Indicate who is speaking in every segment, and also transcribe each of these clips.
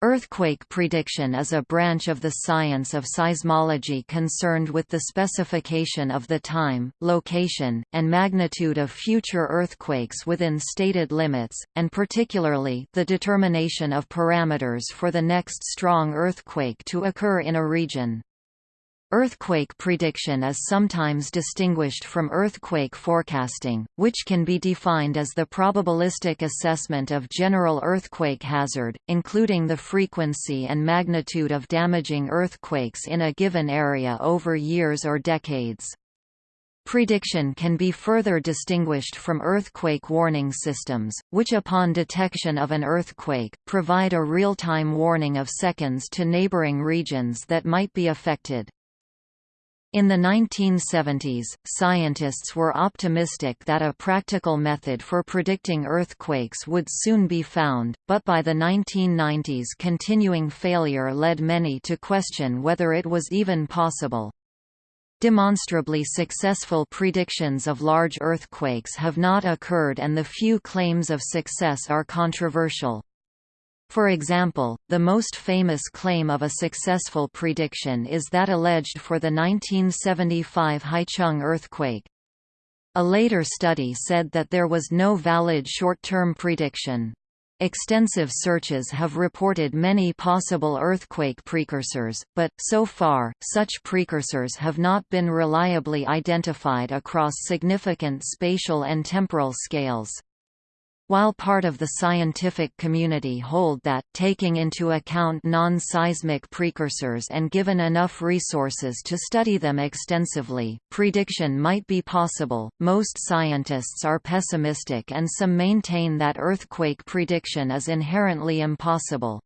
Speaker 1: Earthquake prediction is a branch of the science of seismology concerned with the specification of the time, location, and magnitude of future earthquakes within stated limits, and particularly, the determination of parameters for the next strong earthquake to occur in a region. Earthquake prediction is sometimes distinguished from earthquake forecasting, which can be defined as the probabilistic assessment of general earthquake hazard, including the frequency and magnitude of damaging earthquakes in a given area over years or decades. Prediction can be further distinguished from earthquake warning systems, which upon detection of an earthquake, provide a real-time warning of seconds to neighboring regions that might be affected. In the 1970s, scientists were optimistic that a practical method for predicting earthquakes would soon be found, but by the 1990s continuing failure led many to question whether it was even possible. Demonstrably successful predictions of large earthquakes have not occurred and the few claims of success are controversial. For example, the most famous claim of a successful prediction is that alleged for the 1975 Haicheng earthquake. A later study said that there was no valid short-term prediction. Extensive searches have reported many possible earthquake precursors, but, so far, such precursors have not been reliably identified across significant spatial and temporal scales. While part of the scientific community hold that, taking into account non-seismic precursors and given enough resources to study them extensively, prediction might be possible, most scientists are pessimistic and some maintain that earthquake prediction is inherently impossible.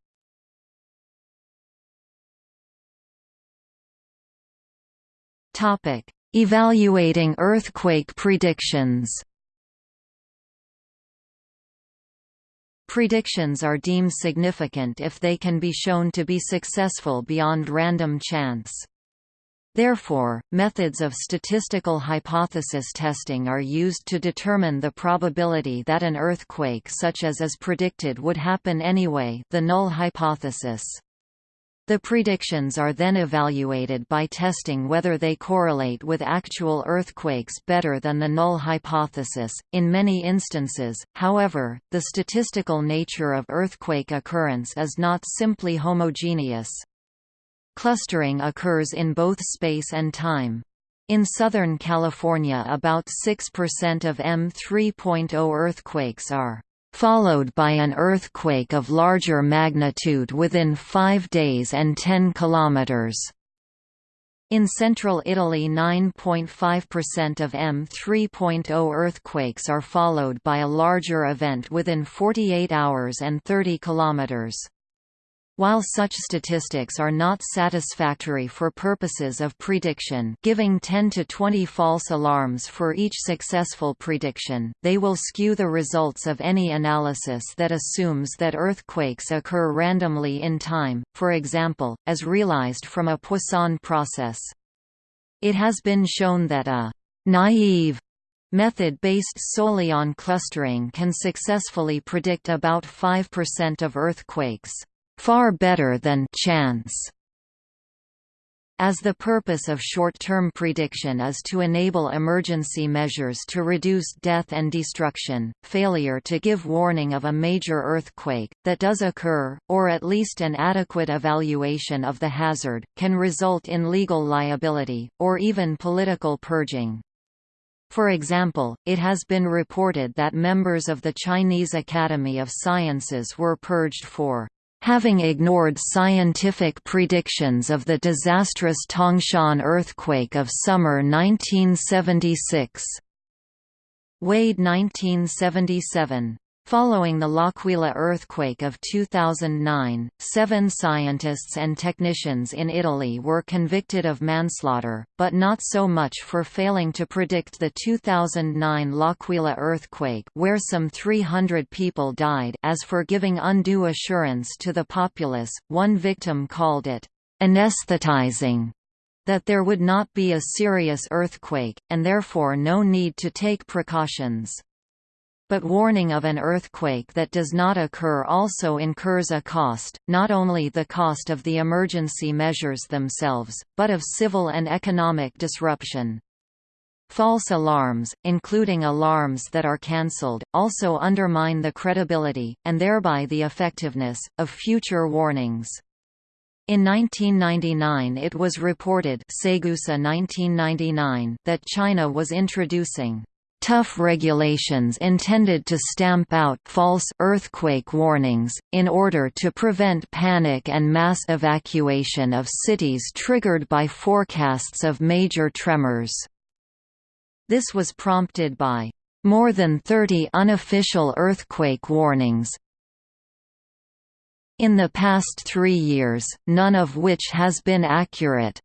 Speaker 1: Evaluating earthquake predictions Predictions are deemed significant if they can be shown to be successful beyond random chance. Therefore, methods of statistical hypothesis testing are used to determine the probability that an earthquake such as is predicted would happen anyway the null hypothesis. The predictions are then evaluated by testing whether they correlate with actual earthquakes better than the null hypothesis. In many instances, however, the statistical nature of earthquake occurrence is not simply homogeneous. Clustering occurs in both space and time. In Southern California about 6% of M3.0 earthquakes are followed by an earthquake of larger magnitude within 5 days and 10 kilometers. In central Italy 9.5% of M3.0 earthquakes are followed by a larger event within 48 hours and 30 kilometers. While such statistics are not satisfactory for purposes of prediction giving 10 to 20 false alarms for each successful prediction, they will skew the results of any analysis that assumes that earthquakes occur randomly in time, for example, as realized from a Poisson process. It has been shown that a «naive» method based solely on clustering can successfully predict about 5% of earthquakes far better than chance. As the purpose of short-term prediction is to enable emergency measures to reduce death and destruction, failure to give warning of a major earthquake, that does occur, or at least an adequate evaluation of the hazard, can result in legal liability, or even political purging. For example, it has been reported that members of the Chinese Academy of Sciences were purged for having ignored scientific predictions of the disastrous Tangshan earthquake of summer 1976. Wade 1977 Following the L'Aquila earthquake of 2009, seven scientists and technicians in Italy were convicted of manslaughter, but not so much for failing to predict the 2009 L'Aquila earthquake where some 300 people died as for giving undue assurance to the populace, one victim called it, "...anesthetizing." that there would not be a serious earthquake, and therefore no need to take precautions. But warning of an earthquake that does not occur also incurs a cost, not only the cost of the emergency measures themselves, but of civil and economic disruption. False alarms, including alarms that are cancelled, also undermine the credibility, and thereby the effectiveness, of future warnings. In 1999 it was reported 1999 that China was introducing tough regulations intended to stamp out false earthquake warnings, in order to prevent panic and mass evacuation of cities triggered by forecasts of major tremors. This was prompted by more than 30 unofficial earthquake warnings, in the past three years, none of which has been accurate.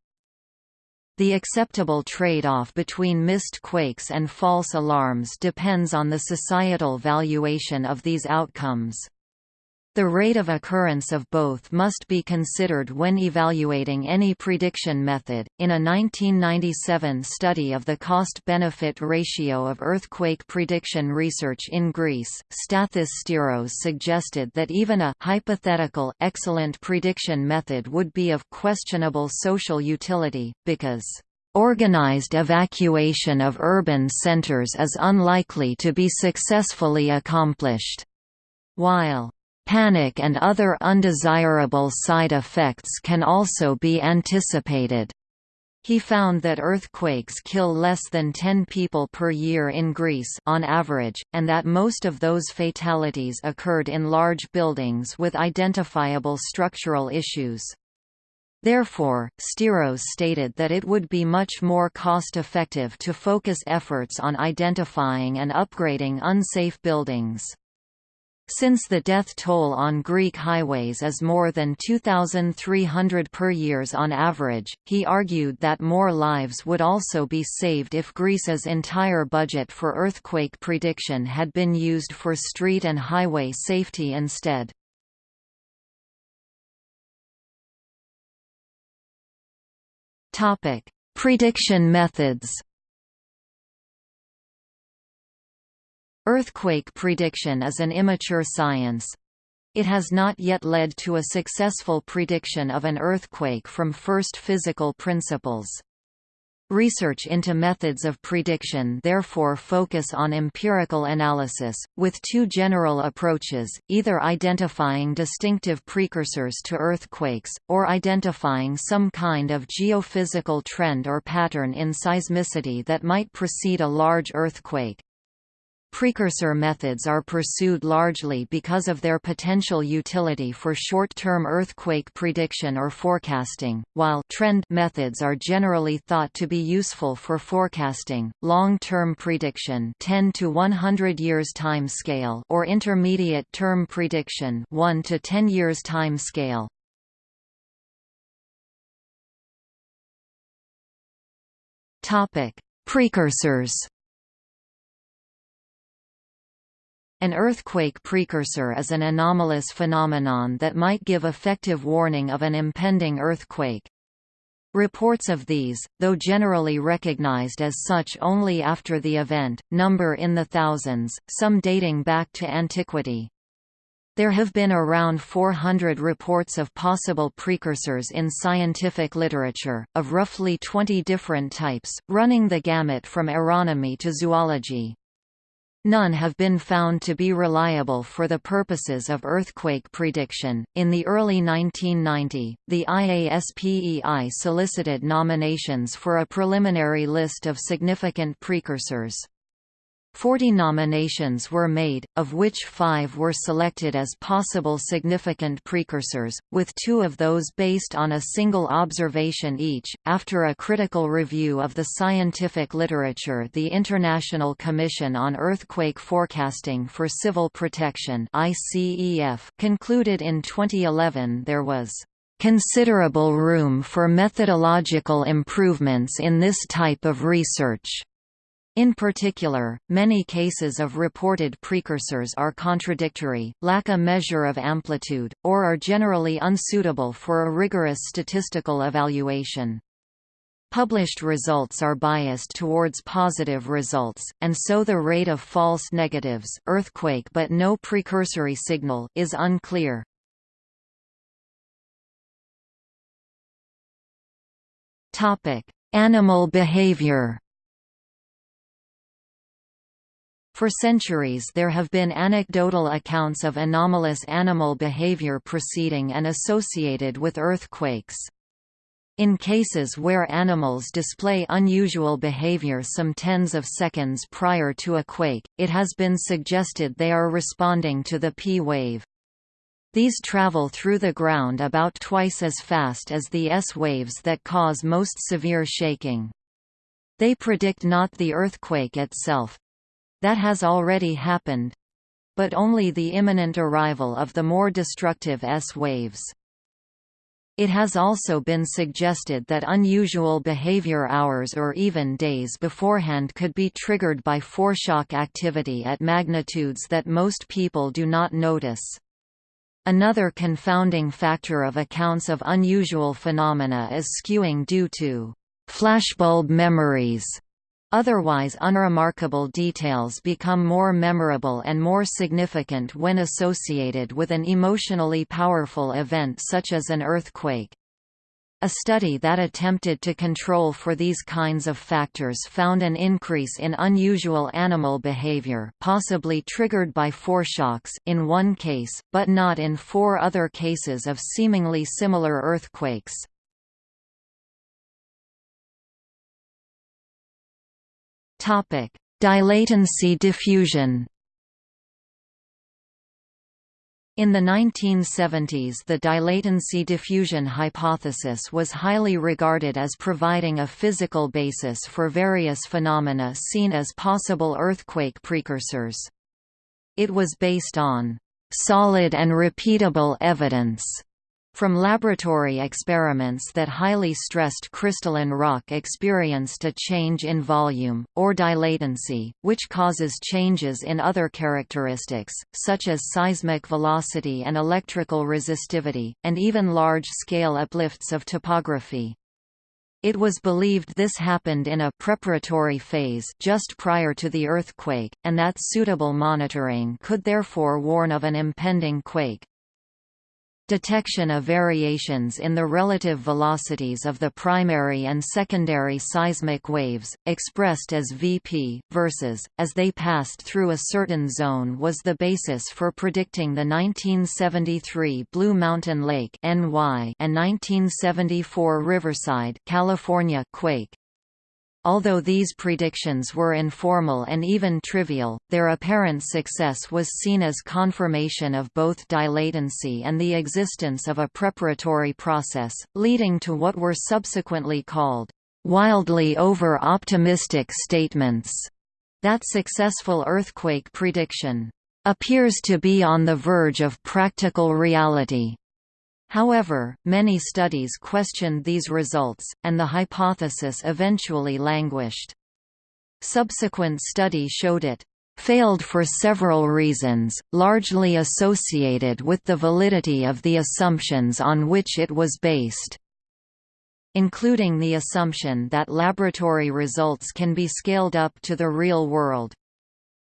Speaker 1: The acceptable trade-off between missed quakes and false alarms depends on the societal valuation of these outcomes. The rate of occurrence of both must be considered when evaluating any prediction method. In a 1997 study of the cost benefit ratio of earthquake prediction research in Greece, Stathis Stiros suggested that even a hypothetical excellent prediction method would be of questionable social utility, because Organized evacuation of urban centers is unlikely to be successfully accomplished. While Panic and other undesirable side effects can also be anticipated. He found that earthquakes kill less than 10 people per year in Greece on average, and that most of those fatalities occurred in large buildings with identifiable structural issues. Therefore, Stiros stated that it would be much more cost-effective to focus efforts on identifying and upgrading unsafe buildings. Since the death toll on Greek highways is more than 2,300 per years on average, he argued that more lives would also be saved if Greece's entire budget for earthquake prediction had been used for street and highway safety instead. Prediction methods Earthquake prediction is an immature science. It has not yet led to a successful prediction of an earthquake from first physical principles. Research into methods of prediction therefore focus on empirical analysis, with two general approaches, either identifying distinctive precursors to earthquakes, or identifying some kind of geophysical trend or pattern in seismicity that might precede a large earthquake. Precursor methods are pursued largely because of their potential utility for short-term earthquake prediction or forecasting, while trend methods are generally thought to be useful for forecasting, long-term prediction 10 to 100 years time scale or intermediate-term prediction 1 to 10 years time scale. Topic: Precursors An earthquake precursor is an anomalous phenomenon that might give effective warning of an impending earthquake. Reports of these, though generally recognized as such only after the event, number in the thousands, some dating back to antiquity. There have been around 400 reports of possible precursors in scientific literature, of roughly 20 different types, running the gamut from aeronomy to zoology. None have been found to be reliable for the purposes of earthquake prediction. In the early 1990, the IASPEI solicited nominations for a preliminary list of significant precursors. Forty nominations were made, of which five were selected as possible significant precursors, with two of those based on a single observation each. After a critical review of the scientific literature, the International Commission on Earthquake Forecasting for Civil Protection (ICEF) concluded in 2011 there was considerable room for methodological improvements in this type of research. In particular, many cases of reported precursors are contradictory, lack a measure of amplitude, or are generally unsuitable for a rigorous statistical evaluation. Published results are biased towards positive results, and so the rate of false negatives earthquake but no precursory signal is unclear. Animal behavior For centuries there have been anecdotal accounts of anomalous animal behavior preceding and associated with earthquakes. In cases where animals display unusual behavior some tens of seconds prior to a quake, it has been suggested they are responding to the P wave. These travel through the ground about twice as fast as the S waves that cause most severe shaking. They predict not the earthquake itself. That has already happened. But only the imminent arrival of the more destructive S waves. It has also been suggested that unusual behavior hours or even days beforehand could be triggered by foreshock activity at magnitudes that most people do not notice. Another confounding factor of accounts of unusual phenomena is skewing due to flashbulb memories Otherwise unremarkable details become more memorable and more significant when associated with an emotionally powerful event such as an earthquake. A study that attempted to control for these kinds of factors found an increase in unusual animal behavior possibly triggered by foreshocks in one case, but not in four other cases of seemingly similar earthquakes. Topic: Dilatancy diffusion. In the 1970s the dilatancy diffusion hypothesis was highly regarded as providing a physical basis for various phenomena seen as possible earthquake precursors. It was based on solid and repeatable evidence from laboratory experiments that highly stressed crystalline rock experienced a change in volume, or dilatancy, which causes changes in other characteristics, such as seismic velocity and electrical resistivity, and even large-scale uplifts of topography. It was believed this happened in a preparatory phase just prior to the earthquake, and that suitable monitoring could therefore warn of an impending quake. Detection of variations in the relative velocities of the primary and secondary seismic waves, expressed as Vp, versus, as they passed through a certain zone was the basis for predicting the 1973 Blue Mountain Lake and 1974 Riverside California quake. Although these predictions were informal and even trivial, their apparent success was seen as confirmation of both dilatancy and the existence of a preparatory process, leading to what were subsequently called wildly over-optimistic statements. That successful earthquake prediction appears to be on the verge of practical reality. However, many studies questioned these results, and the hypothesis eventually languished. Subsequent study showed it failed for several reasons, largely associated with the validity of the assumptions on which it was based including the assumption that laboratory results can be scaled up to the real world.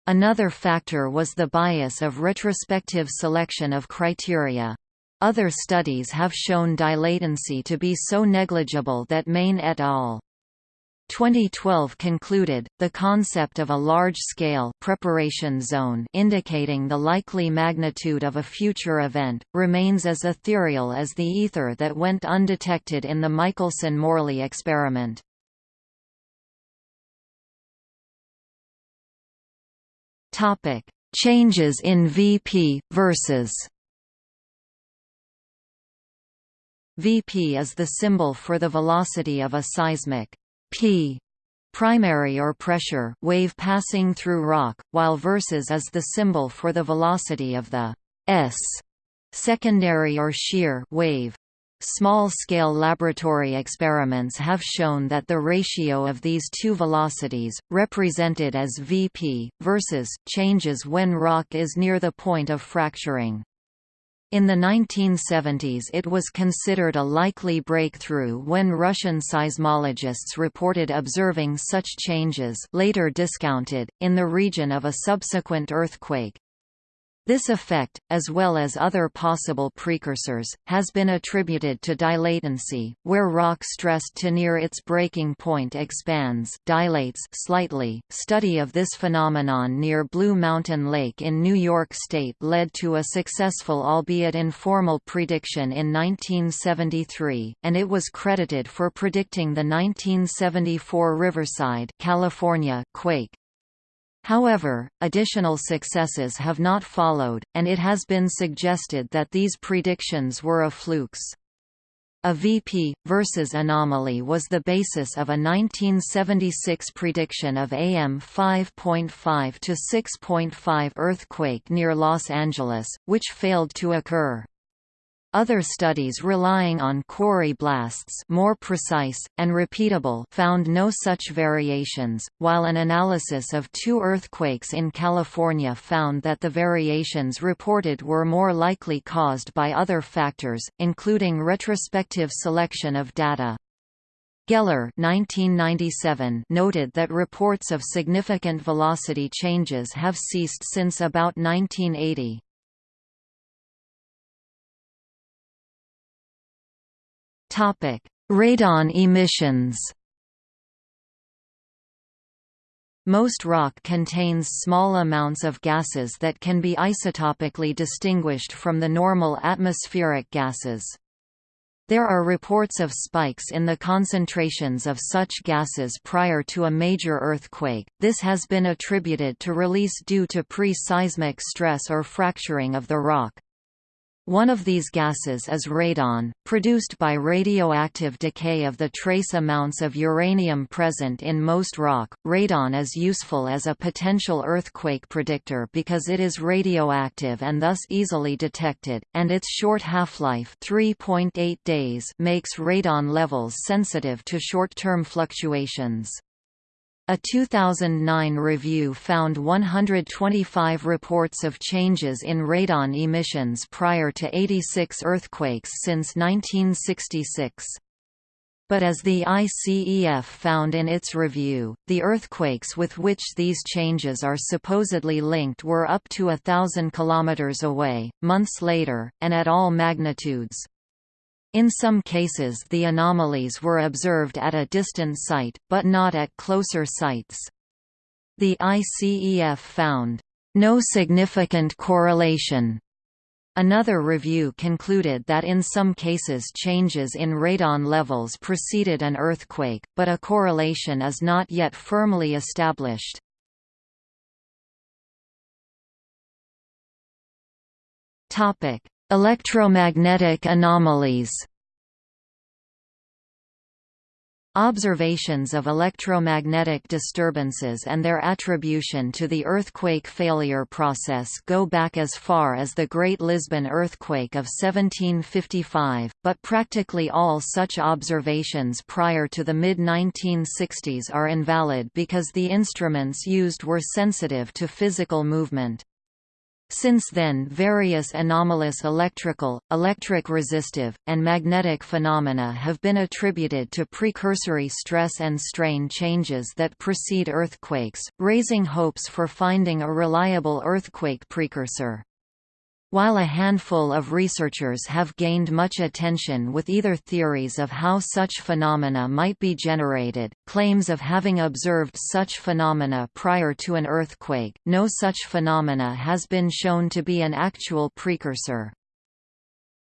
Speaker 1: Another factor was the bias of retrospective selection of criteria. Other studies have shown dilatancy to be so negligible that Main et al. 2012 concluded, the concept of a large-scale preparation zone indicating the likely magnitude of a future event, remains as ethereal as the ether that went undetected in the Michelson–Morley experiment. Changes in VP, versus Vp is the symbol for the velocity of a seismic P primary or pressure wave passing through rock, while versus is the symbol for the velocity of the S secondary or shear wave. Small-scale laboratory experiments have shown that the ratio of these two velocities, represented as Vp, versus, changes when rock is near the point of fracturing. In the 1970s it was considered a likely breakthrough when Russian seismologists reported observing such changes later discounted, in the region of a subsequent earthquake. This effect, as well as other possible precursors, has been attributed to dilatancy, where rock stressed to near its breaking point expands dilates slightly. Study of this phenomenon near Blue Mountain Lake in New York State led to a successful albeit informal prediction in 1973, and it was credited for predicting the 1974 Riverside California quake. However, additional successes have not followed, and it has been suggested that these predictions were a flukes. A VP, versus anomaly was the basis of a 1976 prediction of AM 5.5 to 6.5 earthquake near Los Angeles, which failed to occur. Other studies relying on quarry blasts more precise, and repeatable found no such variations, while an analysis of two earthquakes in California found that the variations reported were more likely caused by other factors, including retrospective selection of data. Geller 1997 noted that reports of significant velocity changes have ceased since about 1980. Radon emissions. Most rock contains small amounts of gases that can be isotopically distinguished from the normal atmospheric gases. There are reports of spikes in the concentrations of such gases prior to a major earthquake. This has been attributed to release due to pre-seismic stress or fracturing of the rock. One of these gases is radon, produced by radioactive decay of the trace amounts of uranium present in most rock. Radon is useful as a potential earthquake predictor because it is radioactive and thus easily detected, and its short half-life (3.8 days) makes radon levels sensitive to short-term fluctuations. A 2009 review found 125 reports of changes in radon emissions prior to 86 earthquakes since 1966. But as the ICEF found in its review, the earthquakes with which these changes are supposedly linked were up to a thousand kilometers away, months later, and at all magnitudes. In some cases the anomalies were observed at a distant site, but not at closer sites. The ICEF found, "...no significant correlation." Another review concluded that in some cases changes in radon levels preceded an earthquake, but a correlation is not yet firmly established. Topic: Electromagnetic anomalies Observations of electromagnetic disturbances and their attribution to the earthquake failure process go back as far as the Great Lisbon earthquake of 1755, but practically all such observations prior to the mid-1960s are invalid because the instruments used were sensitive to physical movement. Since then various anomalous electrical, electric resistive, and magnetic phenomena have been attributed to precursory stress and strain changes that precede earthquakes, raising hopes for finding a reliable earthquake precursor. While a handful of researchers have gained much attention with either theories of how such phenomena might be generated, claims of having observed such phenomena prior to an earthquake, no such phenomena has been shown to be an actual precursor.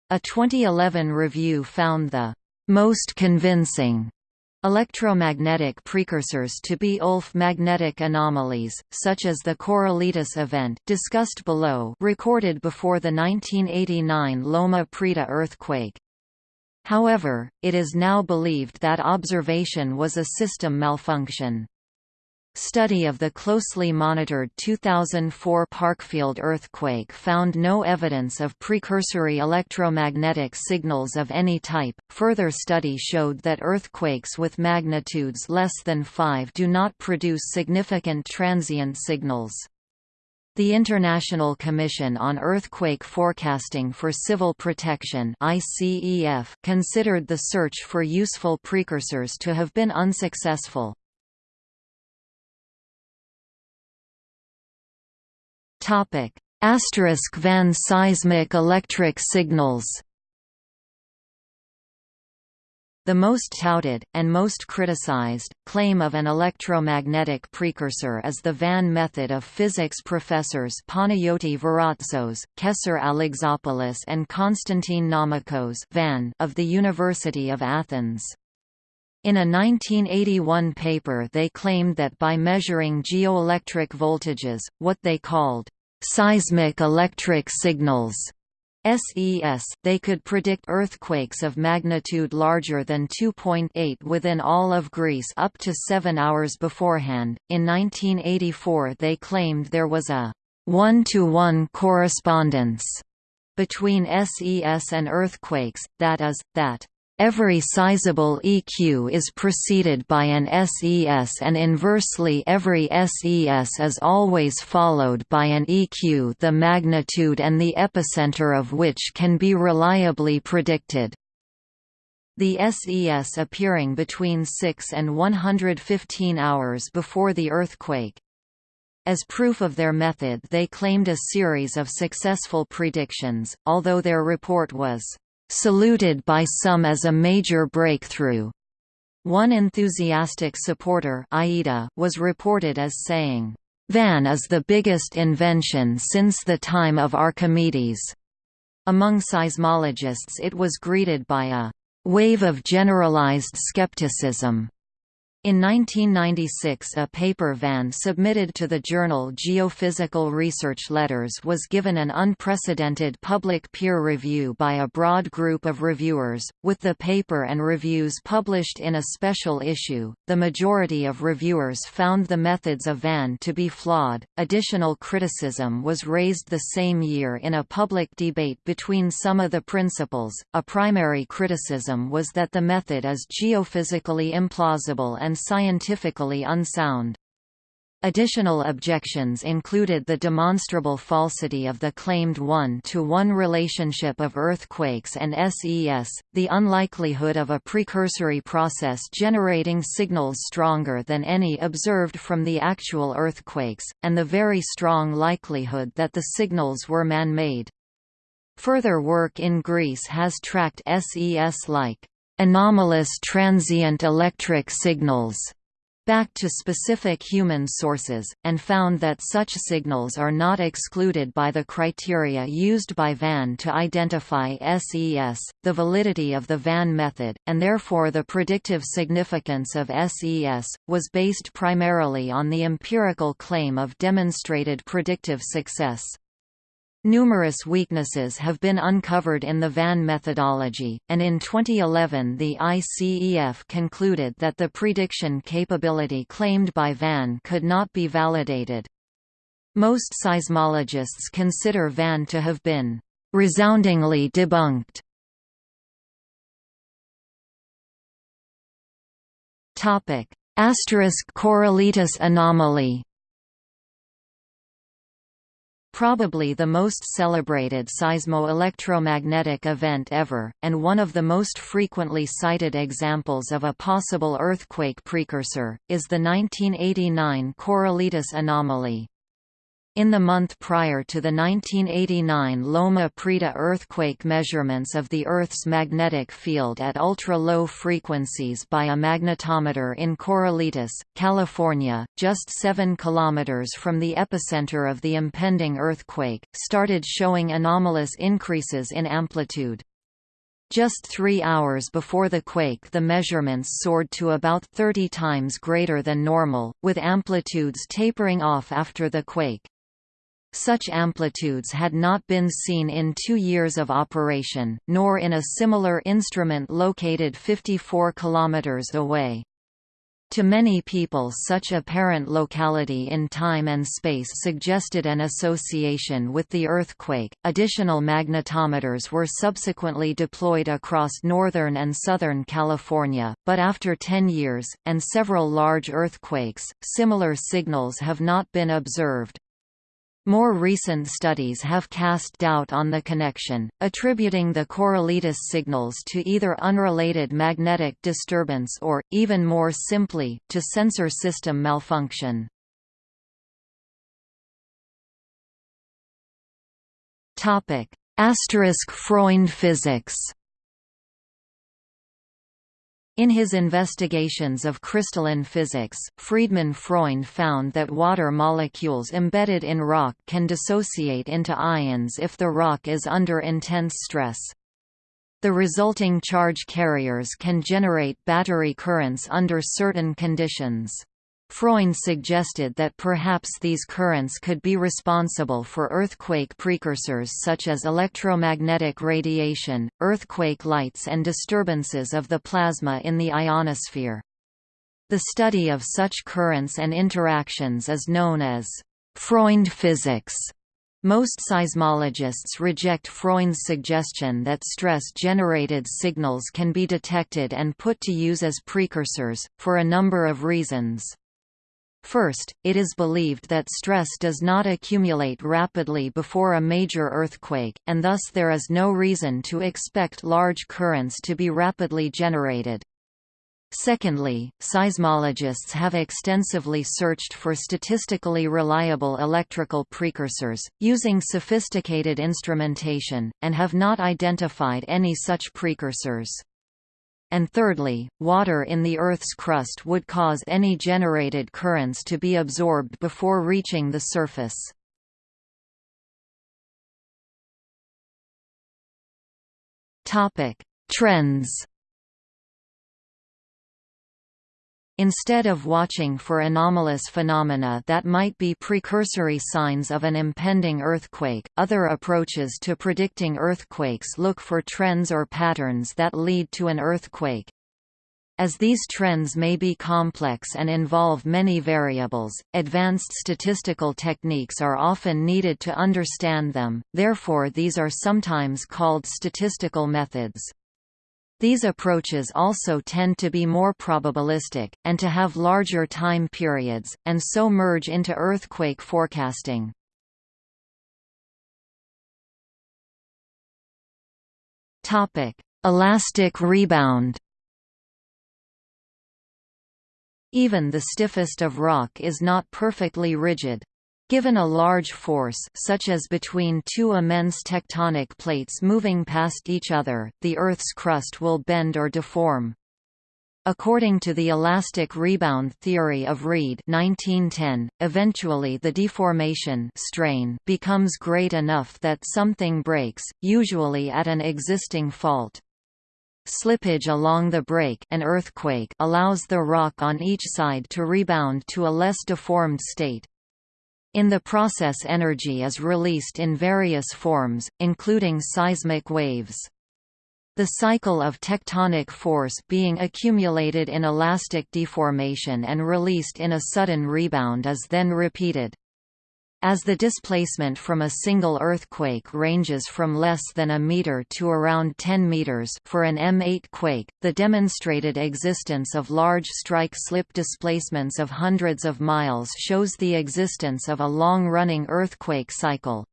Speaker 1: A 2011 review found the most convincing Electromagnetic precursors to be Ulf magnetic anomalies, such as the Corralitos event discussed below recorded before the 1989 Loma Prieta earthquake. However, it is now believed that observation was a system malfunction. Study of the closely monitored 2004 Parkfield earthquake found no evidence of precursory electromagnetic signals of any type. Further study showed that earthquakes with magnitudes less than 5 do not produce significant transient signals. The International Commission on Earthquake Forecasting for Civil Protection considered the search for useful precursors to have been unsuccessful. Asterisk van seismic electric signals the most touted, and most criticized, claim of an electromagnetic precursor is the Van method of physics professors Panayoti Varotsos, Kessar Alexopoulos and Konstantin Nomicos Van of the University of Athens. In a 1981 paper they claimed that by measuring geoelectric voltages, what they called seismic electric signals SES, they could predict earthquakes of magnitude larger than 2.8 within all of Greece up to seven hours beforehand. In 1984, they claimed there was a one to one correspondence between SES and earthquakes, that is, that Every sizable EQ is preceded by an SES and inversely every SES is always followed by an EQ the magnitude and the epicenter of which can be reliably predicted. The SES appearing between 6 and 115 hours before the earthquake. As proof of their method they claimed a series of successful predictions, although their report was saluted by some as a major breakthrough. One enthusiastic supporter Uyeda was reported as saying, "Van is the biggest invention since the time of Archimedes." Among seismologists it was greeted by a wave of generalized skepticism. In 1996 a paper Van submitted to the journal Geophysical Research Letters was given an unprecedented public peer review by a broad group of reviewers, with the paper and reviews published in a special issue. The majority of reviewers found the methods of Van to be flawed. Additional criticism was raised the same year in a public debate between some of the principals. A primary criticism was that the method is geophysically implausible and and scientifically unsound. Additional objections included the demonstrable falsity of the claimed one-to-one -one relationship of earthquakes and SES, the unlikelihood of a precursory process generating signals stronger than any observed from the actual earthquakes, and the very strong likelihood that the signals were man-made. Further work in Greece has tracked SES-like anomalous transient electric signals back to specific human sources, and found that such signals are not excluded by the criteria used by Van to identify SES, the validity of the Van method, and therefore the predictive significance of SES, was based primarily on the empirical claim of demonstrated predictive success. Numerous weaknesses have been uncovered in the Van methodology, and in 2011 the ICEF concluded that the prediction capability claimed by Van could not be validated. Most seismologists consider Van to have been resoundingly debunked. Asterisk Corralitos anomaly Probably the most celebrated seismo-electromagnetic event ever, and one of the most frequently cited examples of a possible earthquake precursor, is the 1989 Corralitos anomaly. In the month prior to the 1989 Loma Prieta earthquake measurements of the Earth's magnetic field at ultra-low frequencies by a magnetometer in Corralitos, California, just 7 km from the epicenter of the impending earthquake, started showing anomalous increases in amplitude. Just three hours before the quake the measurements soared to about 30 times greater than normal, with amplitudes tapering off after the quake. Such amplitudes had not been seen in two years of operation, nor in a similar instrument located 54 km away. To many people such apparent locality in time and space suggested an association with the earthquake. Additional magnetometers were subsequently deployed across northern and southern California, but after 10 years, and several large earthquakes, similar signals have not been observed. More recent studies have cast doubt on the connection, attributing the Corralitos signals to either unrelated magnetic disturbance or, even more simply, to sensor system malfunction. Asterisk Freund physics in his investigations of crystalline physics, Friedemann Freund found that water molecules embedded in rock can dissociate into ions if the rock is under intense stress. The resulting charge carriers can generate battery currents under certain conditions. Freund suggested that perhaps these currents could be responsible for earthquake precursors such as electromagnetic radiation, earthquake lights and disturbances of the plasma in the ionosphere. The study of such currents and interactions is known as Freund physics. Most seismologists reject Freund's suggestion that stress-generated signals can be detected and put to use as precursors, for a number of reasons. First, it is believed that stress does not accumulate rapidly before a major earthquake, and thus there is no reason to expect large currents to be rapidly generated. Secondly, seismologists have extensively searched for statistically reliable electrical precursors, using sophisticated instrumentation, and have not identified any such precursors and thirdly, water in the Earth's crust would cause any generated currents to be absorbed before reaching the surface. Trends Instead of watching for anomalous phenomena that might be precursory signs of an impending earthquake, other approaches to predicting earthquakes look for trends or patterns that lead to an earthquake. As these trends may be complex and involve many variables, advanced statistical techniques are often needed to understand them, therefore these are sometimes called statistical methods. These approaches also tend to be more probabilistic, and to have larger time periods, and so merge into earthquake forecasting. Elastic rebound Even the stiffest of rock is not perfectly rigid. Given a large force such as between two immense tectonic plates moving past each other, the Earth's crust will bend or deform. According to the elastic rebound theory of Reid 1910, eventually the deformation strain becomes great enough that something breaks, usually at an existing fault. Slippage along the break an earthquake allows the rock on each side to rebound to a less deformed state. In the process energy is released in various forms, including seismic waves. The cycle of tectonic force being accumulated in elastic deformation and released in a sudden rebound is then repeated. As the displacement from a single earthquake ranges from less than a meter to around 10 meters for an M8 quake, the demonstrated existence of large strike-slip displacements of hundreds of miles shows the existence of a long-running earthquake cycle.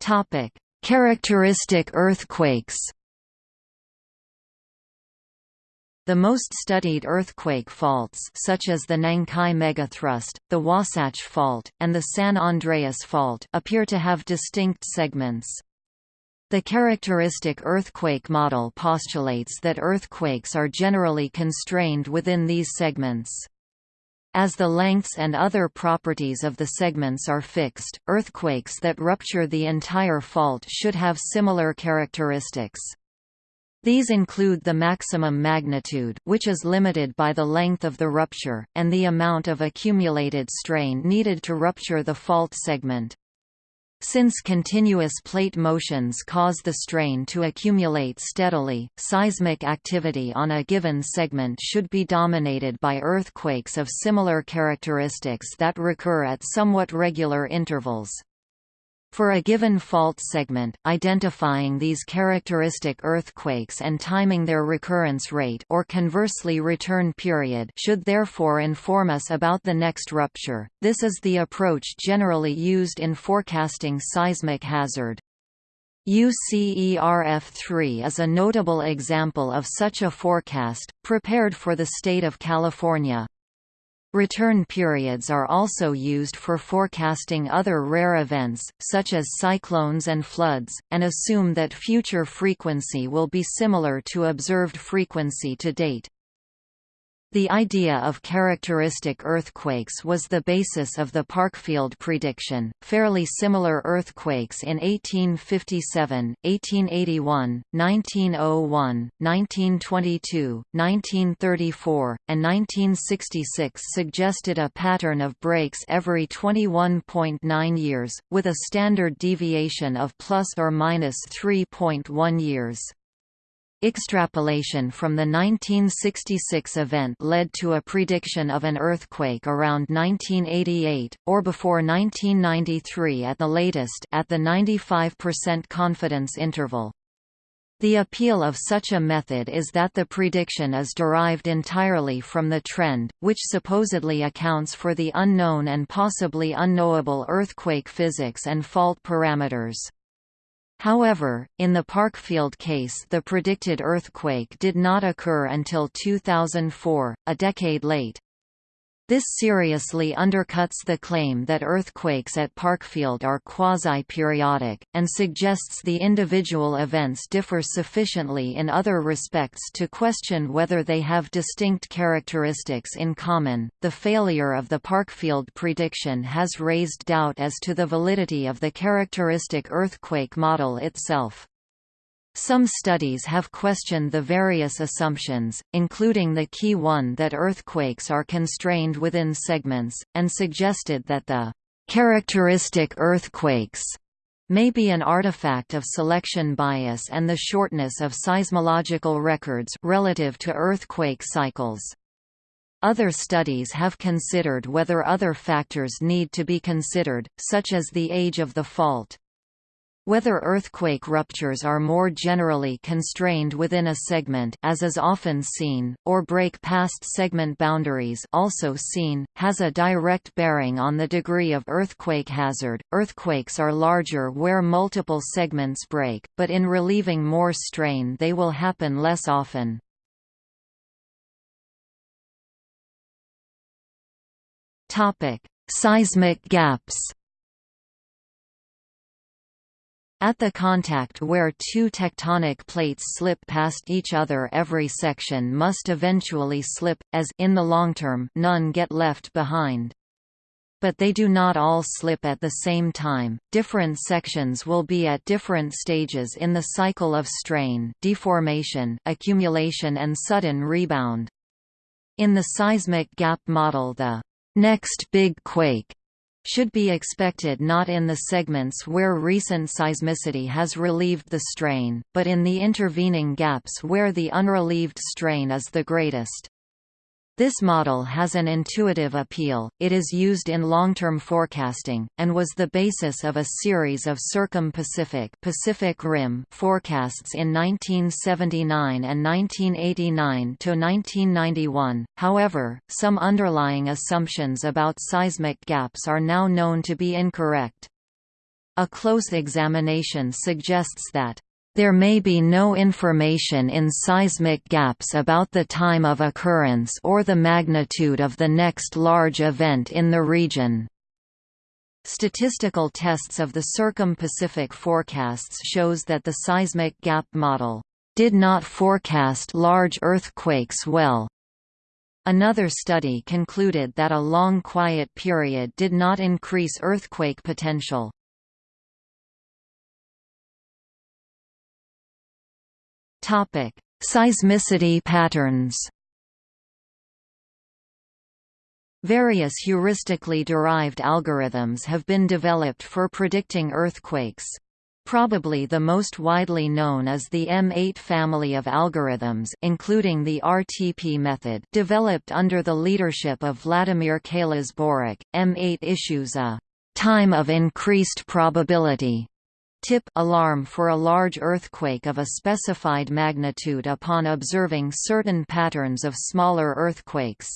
Speaker 1: Topic: Characteristic earthquakes The most studied earthquake faults such as the Nankai megathrust, the Wasatch Fault, and the San Andreas Fault appear to have distinct segments. The characteristic earthquake model postulates that earthquakes are generally constrained within these segments. As the lengths and other properties of the segments are fixed, earthquakes that rupture the entire fault should have similar characteristics. These include the maximum magnitude which is limited by the length of the rupture, and the amount of accumulated strain needed to rupture the fault segment. Since continuous plate motions cause the strain to accumulate steadily, seismic activity on a given segment should be dominated by earthquakes of similar characteristics that recur at somewhat regular intervals. For a given fault segment, identifying these characteristic earthquakes and timing their recurrence rate or conversely return period should therefore inform us about the next rupture. This is the approach generally used in forecasting seismic hazard. UCERF3 is a notable example of such a forecast, prepared for the state of California. Return periods are also used for forecasting other rare events, such as cyclones and floods, and assume that future frequency will be similar to observed frequency to date. The idea of characteristic earthquakes was the basis of the Parkfield prediction. Fairly similar earthquakes in 1857, 1881, 1901, 1922, 1934, and 1966 suggested a pattern of breaks every 21.9 years, with a standard deviation of plus or minus 3.1 years. Extrapolation from the 1966 event led to a prediction of an earthquake around 1988, or before 1993 at the latest at the 95% confidence interval. The appeal of such a method is that the prediction is derived entirely from the trend, which supposedly accounts for the unknown and possibly unknowable earthquake physics and fault parameters. However, in the Parkfield case the predicted earthquake did not occur until 2004, a decade late. This seriously undercuts the claim that earthquakes at Parkfield are quasi-periodic, and suggests the individual events differ sufficiently in other respects to question whether they have distinct characteristics in common. The failure of the Parkfield prediction has raised doubt as to the validity of the characteristic earthquake model itself. Some studies have questioned the various assumptions, including the key one that earthquakes are constrained within segments, and suggested that the characteristic earthquakes may be an artifact of selection bias and the shortness of seismological records relative to earthquake cycles. Other studies have considered whether other factors need to be considered, such as the age of the fault. Whether earthquake ruptures are more generally constrained within a segment as is often seen, or break past segment boundaries also seen, has a direct bearing on the degree of earthquake hazard. Earthquakes are larger where multiple segments break, but in relieving more strain they will happen less often. Seismic gaps. At the contact where two tectonic plates slip past each other every section must eventually slip, as in the long term none get left behind. But they do not all slip at the same time, different sections will be at different stages in the cycle of strain deformation, accumulation and sudden rebound. In the seismic gap model the next big quake should be expected not in the segments where recent seismicity has relieved the strain, but in the intervening gaps where the unrelieved strain is the greatest. This model has an intuitive appeal, it is used in long-term forecasting, and was the basis of a series of circum-Pacific Pacific Rim forecasts in 1979 and 1989–1991, however, some underlying assumptions about seismic gaps are now known to be incorrect. A close examination suggests that there may be no information in seismic gaps about the time of occurrence or the magnitude of the next large event in the region. Statistical tests of the Circum-Pacific forecasts shows that the seismic gap model did not forecast large earthquakes well. Another study concluded that a long quiet period did not increase earthquake potential. Topic: Seismicity patterns. Various heuristically derived algorithms have been developed for predicting earthquakes. Probably the most widely known is the M8 family of algorithms including the RTP method developed under the leadership of Vladimir Keilis-Borok. M8 issues a time of increased probability tip alarm for a large earthquake of a specified magnitude upon observing certain patterns of smaller earthquakes.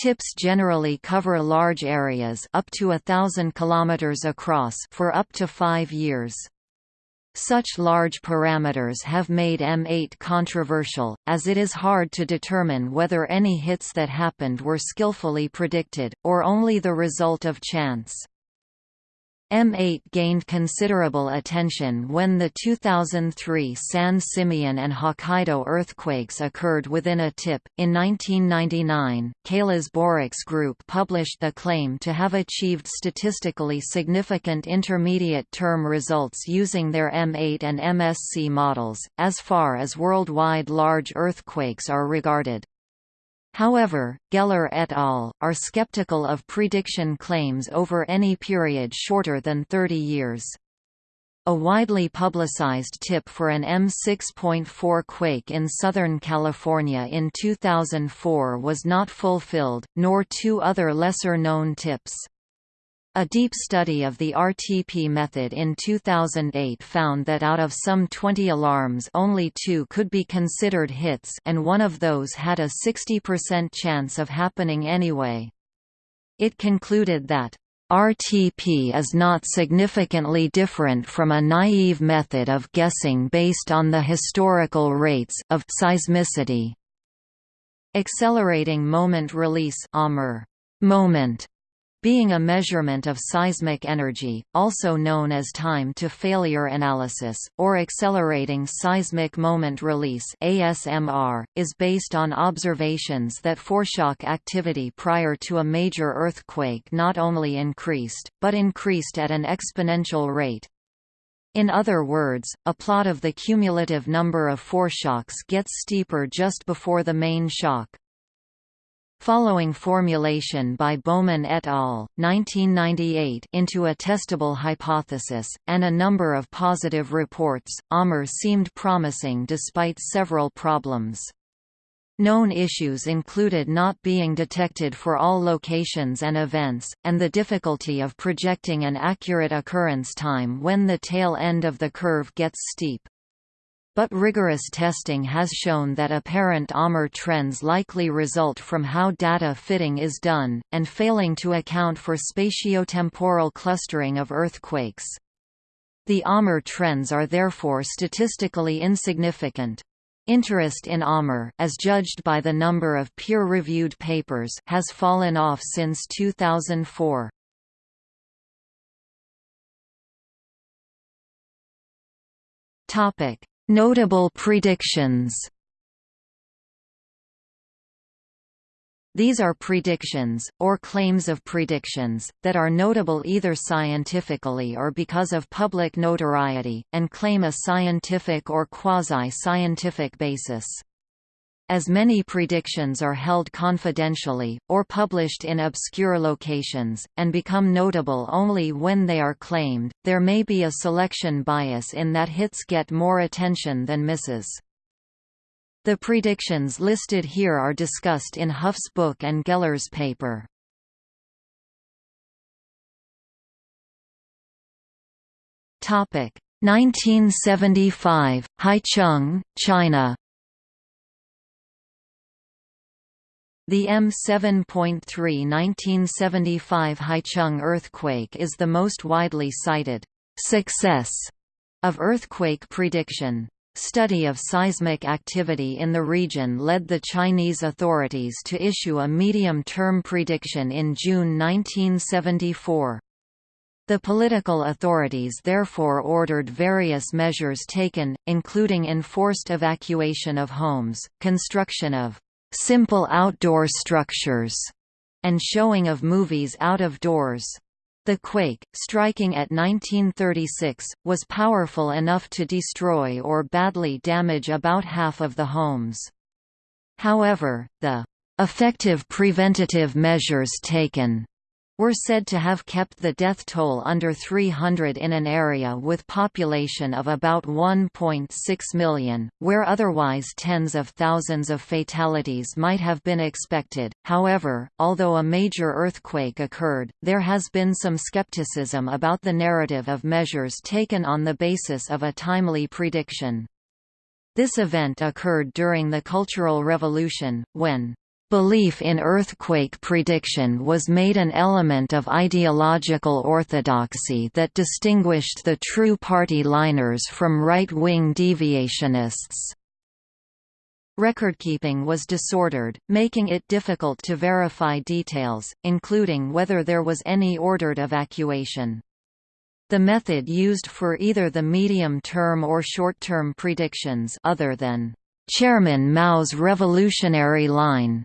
Speaker 1: Tips generally cover large areas up to a thousand kilometers across for up to five years. Such large parameters have made M8 controversial, as it is hard to determine whether any hits that happened were skillfully predicted, or only the result of chance. M8 gained considerable attention when the 2003 San Simeon and Hokkaido earthquakes occurred within a tip. In 1999, Keilis-Borok's Group published the claim to have achieved statistically significant intermediate term results using their M8 and MSC models, as far as worldwide large earthquakes are regarded. However, Geller et al. are skeptical of prediction claims over any period shorter than 30 years. A widely publicized tip for an M6.4 quake in Southern California in 2004 was not fulfilled, nor two other lesser-known tips. A deep study of the RTP method in 2008 found that out of some 20 alarms only two could be considered hits and one of those had a 60% chance of happening anyway. It concluded that RTP is not significantly different from a naive method of guessing based on the historical rates of seismicity. Accelerating moment release moment being a measurement of seismic energy, also known as time-to-failure analysis, or accelerating seismic moment release ASMR, is based on observations that foreshock activity prior to a major earthquake not only increased, but increased at an exponential rate. In other words, a plot of the cumulative number of foreshocks gets steeper just before the main shock. Following formulation by Bowman et al. 1998 into a testable hypothesis, and a number of positive reports, AMR seemed promising despite several problems. Known issues included not being detected for all locations and events, and the difficulty of projecting an accurate occurrence time when the tail end of the curve gets steep. But rigorous testing has shown that apparent AMR trends likely result from how data fitting is done, and failing to account for spatiotemporal clustering of earthquakes. The AMR trends are therefore statistically insignificant. Interest in AMR as judged by the number of peer-reviewed papers has fallen off since 2004. Topic: Notable predictions. These are predictions, or claims of predictions, that are notable either scientifically or because of public notoriety, and claim a scientific or quasi-scientific basis as many predictions are held confidentially, or published in obscure locations, and become notable only when they are claimed, there may be a selection bias in that hits get more attention than misses. The predictions listed here are discussed in Hough's book and Geller's paper. Topic 1975, Haicheng, China. The M7.3 1975 Haicheng earthquake is the most widely cited success of earthquake prediction. Study of seismic activity in the region led the Chinese authorities to issue a medium-term prediction in June 1974. The political authorities therefore ordered various measures taken, including enforced evacuation of homes, construction of simple outdoor structures, and showing of movies out of doors. The quake, striking at 1936, was powerful enough to destroy or badly damage about half of the homes. However, the effective preventative measures taken were said to have kept the death toll under 300 in an area with population of about 1.6 million, where otherwise tens of thousands of fatalities might have been expected. However, although a major earthquake occurred, there has been some skepticism about the narrative of measures taken on the basis of a timely prediction. This event occurred during the Cultural Revolution, when Belief in earthquake prediction was made an element of ideological orthodoxy that distinguished the true party liners from right-wing deviationists. Recordkeeping was disordered, making it difficult to verify details, including whether there was any ordered evacuation. The method used for either the medium-term or short-term predictions other than Chairman Mao's revolutionary line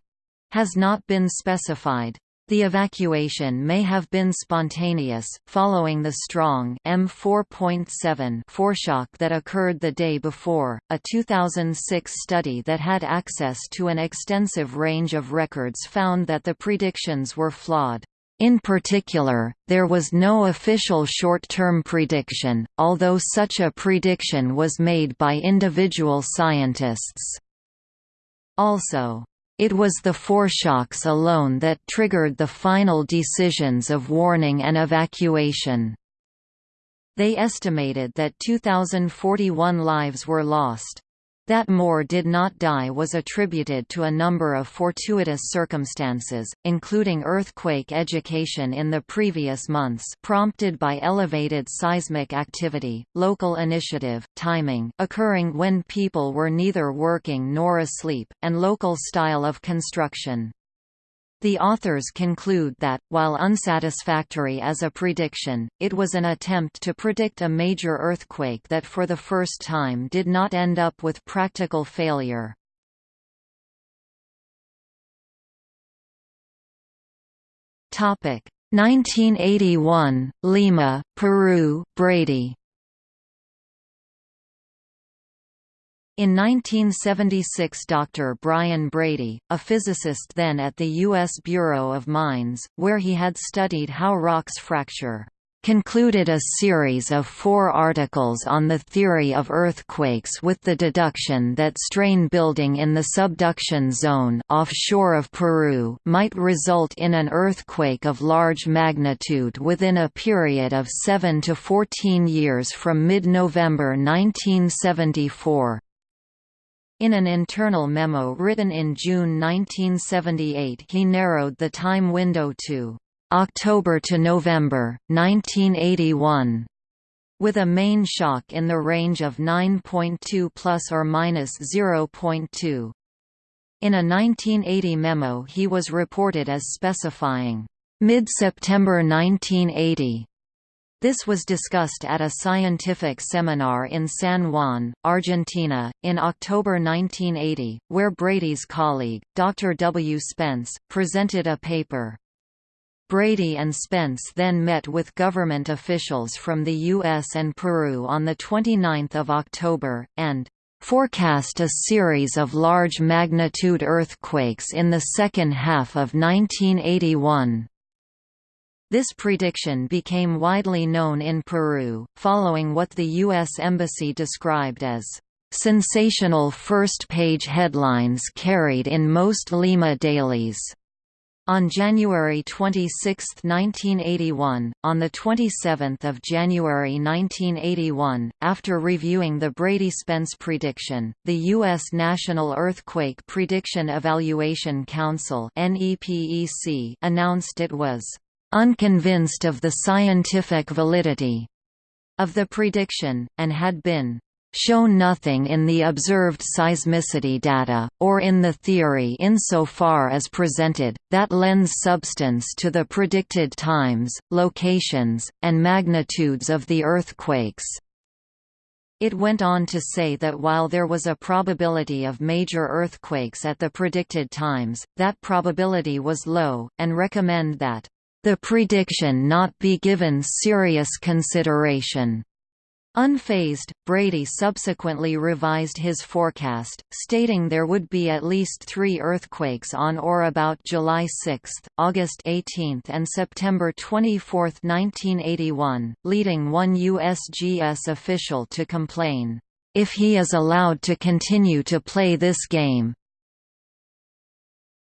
Speaker 1: has not been specified. The evacuation may have been spontaneous, following the strong M4.7 foreshock that occurred the day before. A 2006 study that had access to an extensive range of records found that the predictions were flawed. In particular, there was no official short-term prediction, although such a prediction was made by individual scientists. Also, it was the foreshocks alone that triggered the final decisions of warning and evacuation. They estimated that 2,041 lives were lost. That more did not die was attributed to a number of fortuitous circumstances, including earthquake education in the previous months prompted by elevated seismic activity, local initiative, timing occurring when people were neither working nor asleep, and local style of construction. The authors conclude that, while unsatisfactory as a prediction, it was an attempt to predict a major earthquake that for the first time did not end up with practical failure. Topic 1981, Lima, Peru, Brady In 1976 Dr. Brian Brady, a physicist then at the U.S. Bureau of Mines, where he had studied how rocks fracture, concluded a series of four articles on the theory of earthquakes with the deduction that strain building in the subduction zone offshore of Peru might result in an earthquake of large magnitude within a period of 7 to 14 years from mid-November 1974. In an internal memo written in June 1978 he narrowed the time window to October to November, 1981, with a main shock in the range of 9.2 plus or minus 0.2. In a 1980 memo he was reported as specifying, mid-September 1980, this was discussed at a scientific seminar in San Juan, Argentina, in October 1980, where Brady's colleague, Dr. W. Spence, presented a paper. Brady and Spence then met with government officials from the U.S. and Peru on 29 October, and forecast a series of large magnitude earthquakes in the second half of 1981. This prediction became widely known in Peru, following what the U.S. Embassy described as sensational first-page headlines carried in most Lima dailies. On January 26, 1981, on 27 January 1981, after reviewing the Brady-Spence prediction, the U.S. National Earthquake Prediction Evaluation Council announced it was unconvinced of the scientific validity of the prediction, and had been shown nothing in the observed seismicity data, or in the theory insofar as presented, that lends substance to the predicted times, locations, and magnitudes of the earthquakes. It went on to say that while there was a probability of major earthquakes at the predicted times, that probability was low, and recommend that the prediction not be given serious consideration. Unfazed, Brady subsequently revised his forecast, stating there would be at least three earthquakes on or about July 6, August 18 and September 24, 1981, leading one USGS official to complain, "...if he is allowed to continue to play this game,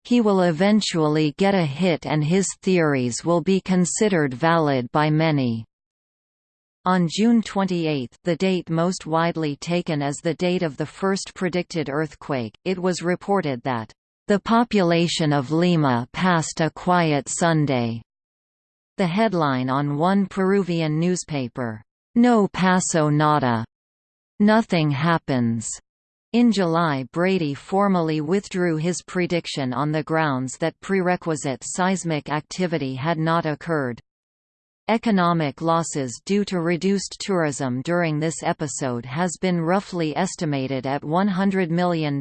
Speaker 1: he will eventually get a hit and his theories will be considered valid by many." On June 28 the date most widely taken as the date of the first predicted earthquake, it was reported that, "...the population of Lima passed a quiet Sunday." The headline on one Peruvian newspaper, "...no paso nada." Nothing happens. In July Brady formally withdrew his prediction on the grounds that prerequisite seismic activity had not occurred. Economic losses due to reduced tourism during this episode has been roughly estimated at $100 million.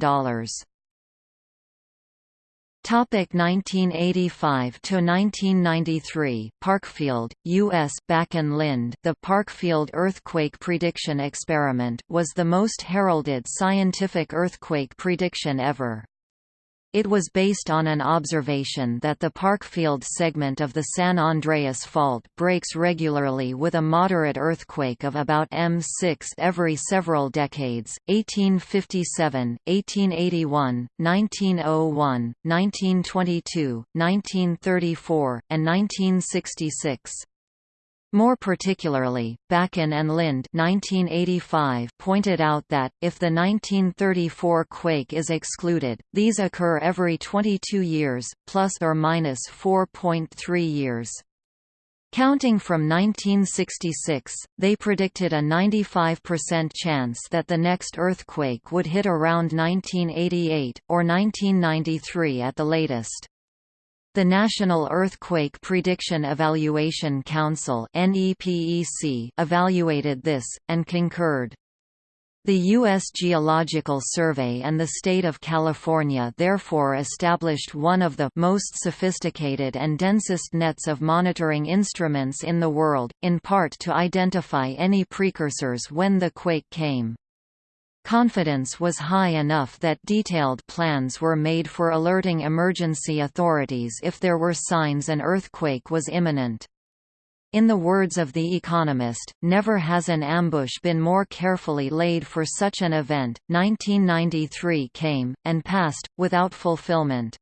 Speaker 1: Topic 1985 to 1993 Parkfield, U.S. Bakun Lindh The Parkfield earthquake prediction experiment was the most heralded scientific earthquake prediction ever. It was based on an observation that the Parkfield segment of the San Andreas Fault breaks regularly with a moderate earthquake of about M6 every several decades, 1857, 1881, 1901, 1922, 1934, and 1966. More particularly, Bakun and Lindh 1985 pointed out that, if the 1934 quake is excluded, these occur every 22 years, plus or minus 4.3 years. Counting from 1966, they predicted a 95% chance that the next earthquake would hit around 1988, or 1993 at the latest. The National Earthquake Prediction Evaluation Council evaluated this, and concurred. The U.S. Geological Survey and the state of California therefore established one of the most sophisticated and densest nets of monitoring instruments in the world, in part to identify any precursors when the quake came. Confidence was high enough that detailed plans were made for alerting emergency authorities if there were signs an earthquake was imminent. In the words of The Economist, never has an ambush been more carefully laid for such an event. 1993 came, and passed, without fulfillment.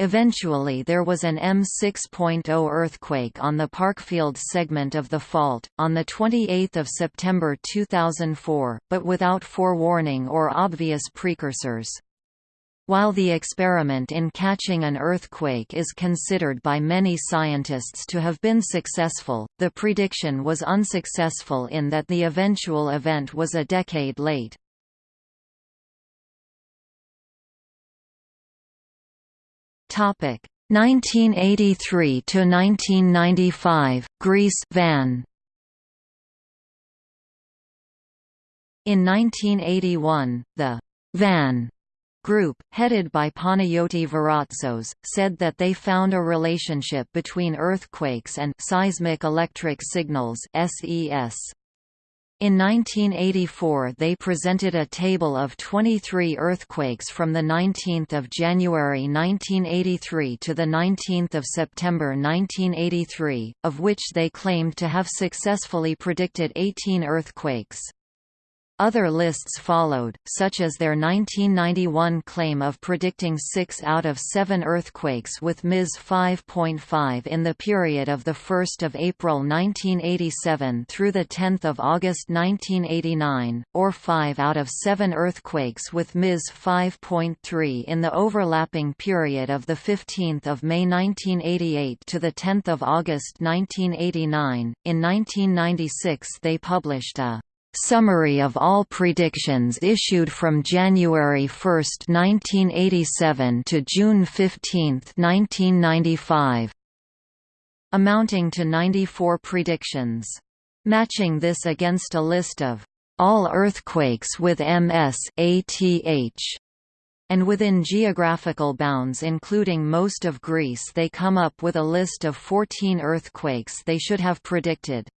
Speaker 1: Eventually there was an M6.0 earthquake on the Parkfield segment of the fault, on 28 September 2004, but without forewarning or obvious precursors. While the experiment in catching an earthquake is considered by many scientists to have been successful, the prediction was unsuccessful in that the eventual event was a decade late. Topic 1983 to 1995 Greece Van In 1981, the Van group, headed by Panayoti Varotsos, said that they found a relationship between earthquakes and seismic electric signals SES. In 1984 they presented a table of 23 earthquakes from 19 January 1983 to 19 September 1983, of which they claimed to have successfully predicted 18 earthquakes. Other lists followed, such as their 1991 claim of predicting 6 out of 7 earthquakes with MIS 5.5 in the period of 1 April 1987 through 10 August 1989, or 5 out of 7 earthquakes with MIS 5.3 in the overlapping period of 15 May 1988 to 10 August 1989. In 1996 they published a Summary of all predictions issued from January 1, 1987 to June 15, 1995 amounting to 94 predictions. Matching this against a list of all earthquakes with MS ATH and within geographical bounds including most of Greece they come up with a list of 14 earthquakes they should have predicted.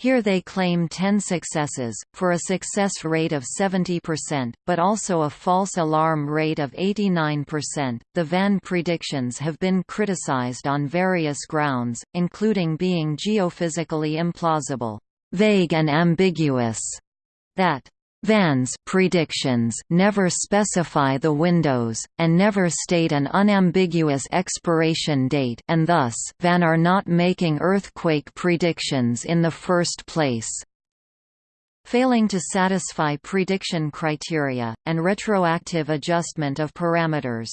Speaker 1: Here they claim 10 successes, for a success rate of 70%, but also a false alarm rate of 89%. The Van predictions have been criticized on various grounds, including being geophysically implausible, vague and ambiguous, that Van's predictions never specify the windows, and never state an unambiguous expiration date and thus Van are not making earthquake predictions in the first place. Failing to satisfy prediction criteria, and retroactive adjustment of parameters.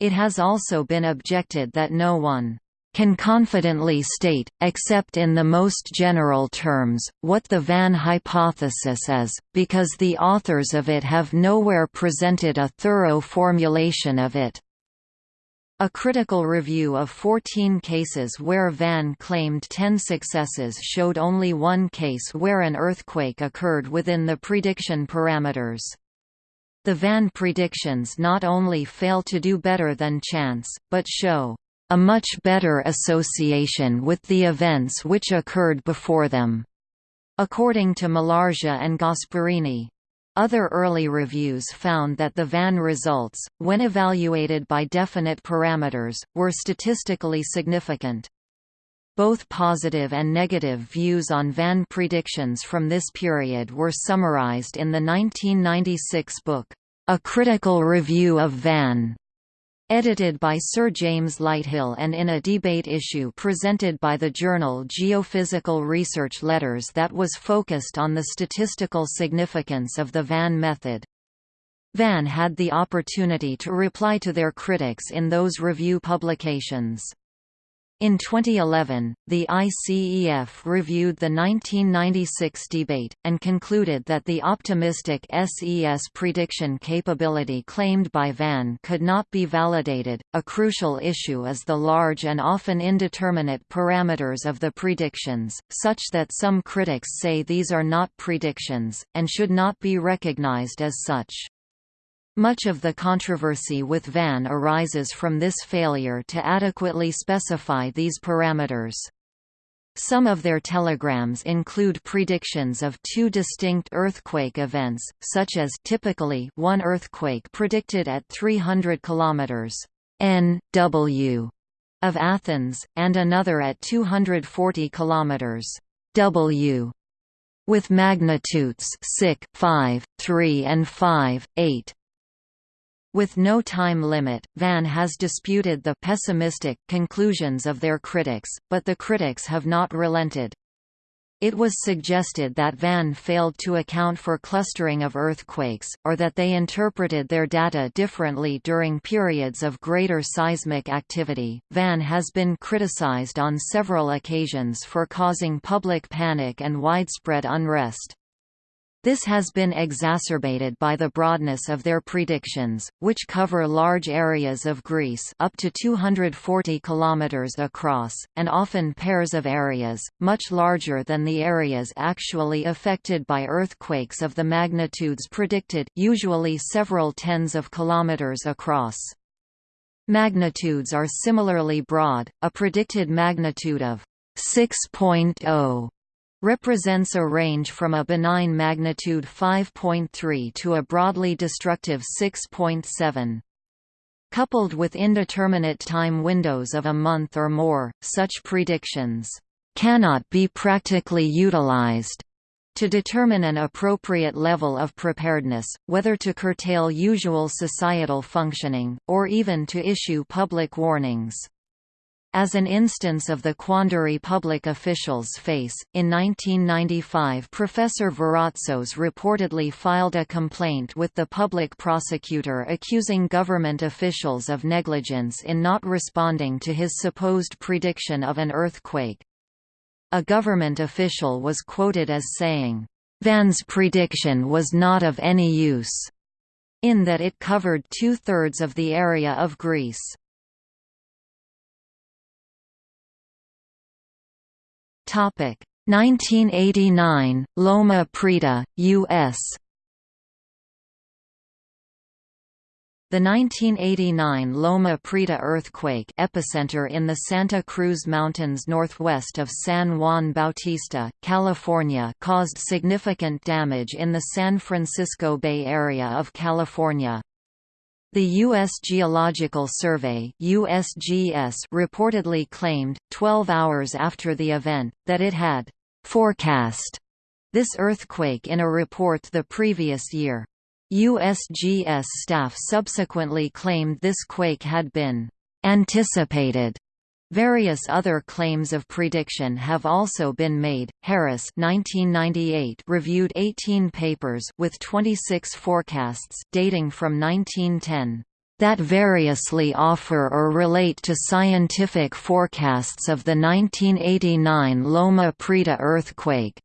Speaker 1: It has also been objected that no one can confidently state, except in the most general terms, what the Van hypothesis is, because the authors of it have nowhere presented a thorough formulation of it. A critical review of 14 cases where Van claimed 10 successes showed only one case where an earthquake occurred within the prediction parameters. The Van predictions not only fail to do better than chance, but show a much better association with the events which occurred before them. According to Mulargia and Gasperini. Other early reviews found that the Van results, when evaluated by definite parameters, were statistically significant. Both positive and negative views on Van predictions from this period were summarized in the 1996 book, A Critical Review of Van. Edited by Sir James Lighthill and in a debate issue presented by the journal Geophysical Research Letters that was focused on the statistical significance of the Van method. Van had the opportunity to reply to their critics in those review publications. In 2011, the ICEF reviewed the 1996 debate, and concluded that the optimistic SES prediction capability claimed by Van could not be validated. A crucial issue is the large and often indeterminate parameters of the predictions, such that some critics say these are not predictions, and should not be recognized as such. Much of the controversy with Van arises from this failure to adequately specify these parameters. Some of their telegrams include predictions of two distinct earthquake events, such as typically one earthquake predicted at 300 km N W of Athens, and another at 240 km W with magnitudes 6, 5, 3 and 5, 8. With no time limit, Van has disputed the pessimistic conclusions of their critics, but the critics have not relented. It was suggested that Van failed to account for clustering of earthquakes, or that they interpreted their data differently during periods of greater seismic activity. Van has been criticized on several occasions for causing public panic and widespread unrest. This has been exacerbated by the broadness of their predictions, which cover large areas of Greece up to 240 km across, and often pairs of areas, much larger than the areas actually affected by earthquakes of the magnitudes predicted usually several tens of kilometers across. Magnitudes are similarly broad, a predicted magnitude of 6.0 represents a range from a benign magnitude 5.3 to a broadly destructive 6.7. Coupled with indeterminate time windows of a month or more, such predictions cannot be practically utilized to determine an appropriate level of preparedness, whether to curtail usual societal functioning, or even to issue public warnings. As an instance of the quandary public officials face, in 1995 Professor Varotsos reportedly filed a complaint with the public prosecutor accusing government officials of negligence in not responding to his supposed prediction of an earthquake. A government official was quoted as saying, "...Van's prediction was not of any use," in that it covered two-thirds of the area of Greece. Topic 1989 Loma Prieta, U.S. The 1989 Loma Prieta earthquake epicenter in the Santa Cruz Mountains northwest of San Juan Bautista, California caused significant damage in the San Francisco Bay Area of California. The U.S. Geological Survey USGS reportedly claimed, 12 hours after the event, that it had «forecast» this earthquake in a report the previous year. USGS staff subsequently claimed this quake had been anticipated. Various other claims of prediction have also been made. Harris 1998 reviewed 18 papers with 26 forecasts dating from 1910 that variously offer or relate to scientific forecasts of the 1989 Loma Prieta earthquake.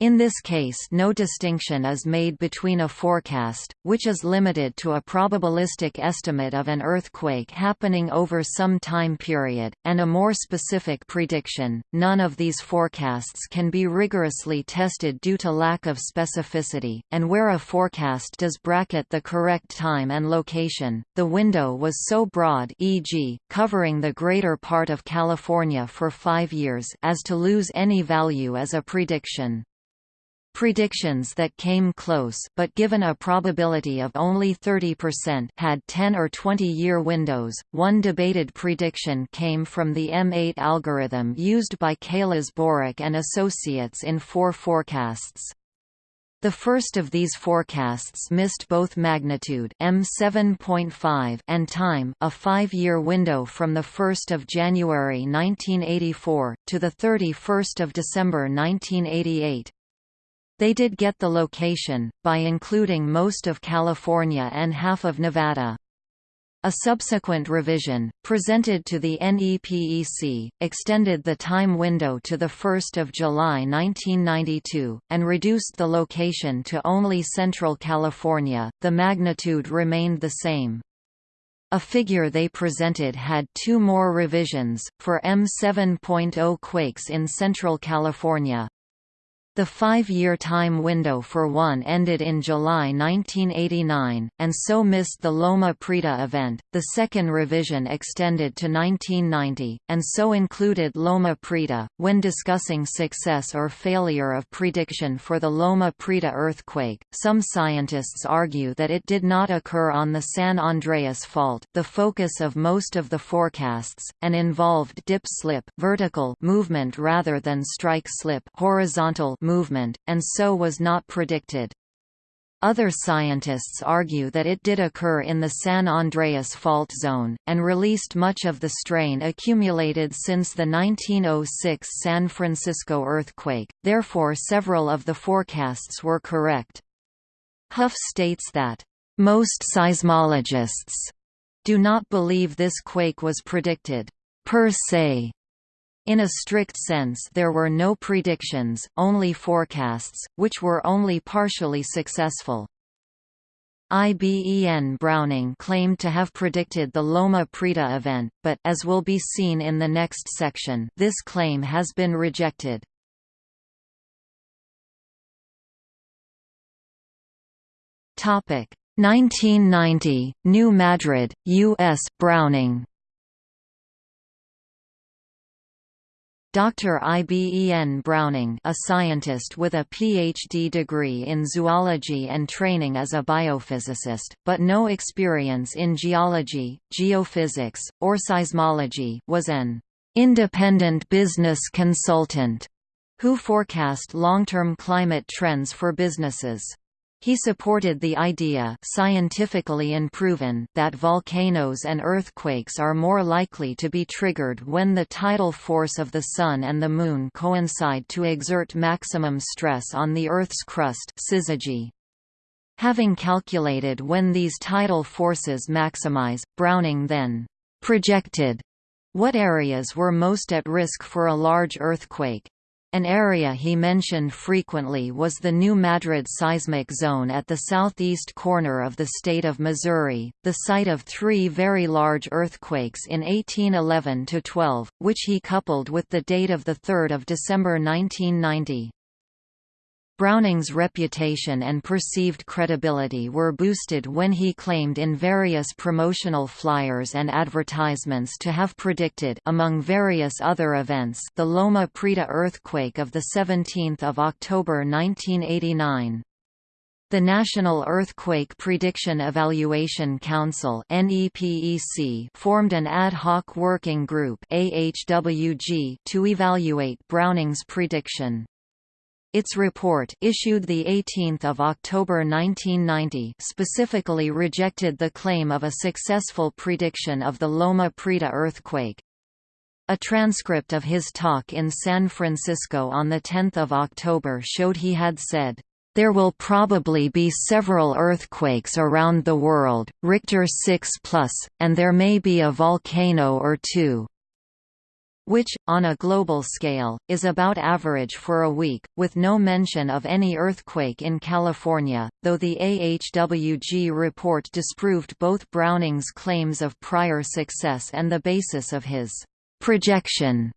Speaker 1: In this case no distinction is made between a forecast, which is limited to a probabilistic estimate of an earthquake happening over some time period, and a more specific prediction. None of these forecasts can be rigorously tested due to lack of specificity, and where a forecast does bracket the correct time and location, the window was so broad e.g., covering the greater part of California for five years as to lose any value as a prediction. Predictions that came close but given a probability of only 30% had 10 or 20-year windows. One debated prediction came from the M8 algorithm used by Keilis-Borok and Associates in four forecasts. The first of these forecasts missed both magnitude M7.5 and time, a 5-year window from the 1st of January 1984 to the 31st of December 1988. They did get the location, by including most of California and half of Nevada. A subsequent revision, presented to the NEPEC, extended the time window to 1 July 1992, and reduced the location to only Central California, the magnitude remained the same. A figure they presented had two more revisions, for M7.0 quakes in Central California, the five-year time window for one ended in July 1989, and so missed the Loma Prieta event. The second revision extended to 1990, and so included Loma Prieta. When discussing success or failure of prediction for the Loma Prieta earthquake, some scientists argue that it did not occur on the San Andreas Fault, the focus of most of the forecasts, and involved dip-slip vertical movement rather than strike-slip horizontal movement, and so was not predicted. Other scientists argue that it did occur in the San Andreas Fault Zone, and released much of the strain accumulated since the 1906 San Francisco earthquake, therefore several of the forecasts were correct. Hough states that, "...most seismologists do not believe this quake was predicted per se in a strict sense there were no predictions, only forecasts, which were only partially successful. IBEN Browning claimed to have predicted the Loma Prieta event, but as will be seen in the next section, this claim has been rejected. Topic 1990 New Madrid, US Browning Dr. Iben Browning a scientist with a PhD degree in zoology and training as a biophysicist, but no experience in geology, geophysics, or seismology was an independent business consultant who forecast long-term climate trends for businesses. He supported the idea scientifically unproven that volcanoes and earthquakes are more likely to be triggered when the tidal force of the Sun and the Moon coincide to exert maximum stress on the Earth's crust syzygy. Having calculated when these tidal forces maximize, Browning then «projected» what areas were most at risk for a large earthquake, an area he mentioned frequently was the New Madrid seismic zone at the southeast corner of the state of Missouri, the site of three very large earthquakes in 1811–12, which he coupled with the date of 3 December 1990. Browning's reputation and perceived credibility were boosted when he claimed in various promotional flyers and advertisements to have predicted among various other events the Loma Prieta earthquake of 17 October 1989. The National Earthquake Prediction Evaluation Council formed an ad hoc working group to evaluate Browning's prediction. Its report issued 18 October 1990 specifically rejected the claim of a successful prediction of the Loma Prieta earthquake. A transcript of his talk in San Francisco on 10 October showed he had said, there will probably be several earthquakes around the world, Richter 6+, and there may be a volcano or two which, on a global scale, is about average for a week, with no mention of any earthquake in California, though the AHWG report disproved both Browning's claims of prior success and the basis of his projection.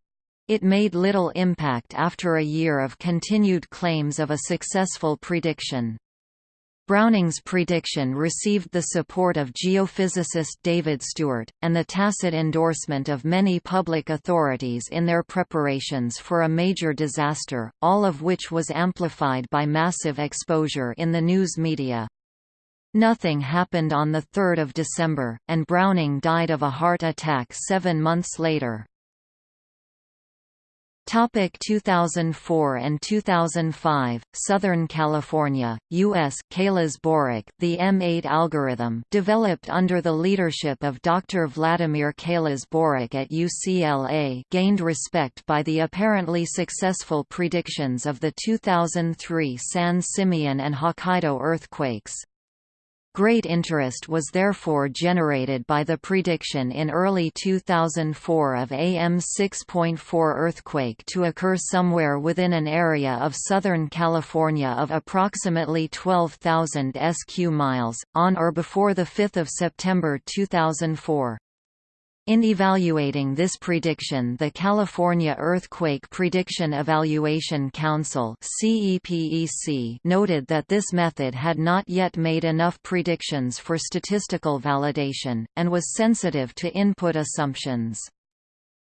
Speaker 1: It made little impact after a year of continued claims of a successful prediction. Browning's prediction received the support of geophysicist David Stewart, and the tacit endorsement of many public authorities in their preparations for a major disaster, all of which was amplified by massive exposure in the news media. Nothing happened on 3 December, and Browning died of a heart attack seven months later. Topic 2004 and 2005 Southern California US Keilis-Borok the M8 algorithm developed under the leadership of Dr Vladimir Kalas Boric at UCLA gained respect by the apparently successful predictions of the 2003 San Simeon and Hokkaido earthquakes Great interest was therefore generated by the prediction in early 2004 of AM 6.4 earthquake to occur somewhere within an area of Southern California of approximately 12,000 sq miles, on or before 5 September 2004. In evaluating this prediction the California Earthquake Prediction Evaluation Council noted that this method had not yet made enough predictions for statistical validation, and was sensitive to input assumptions.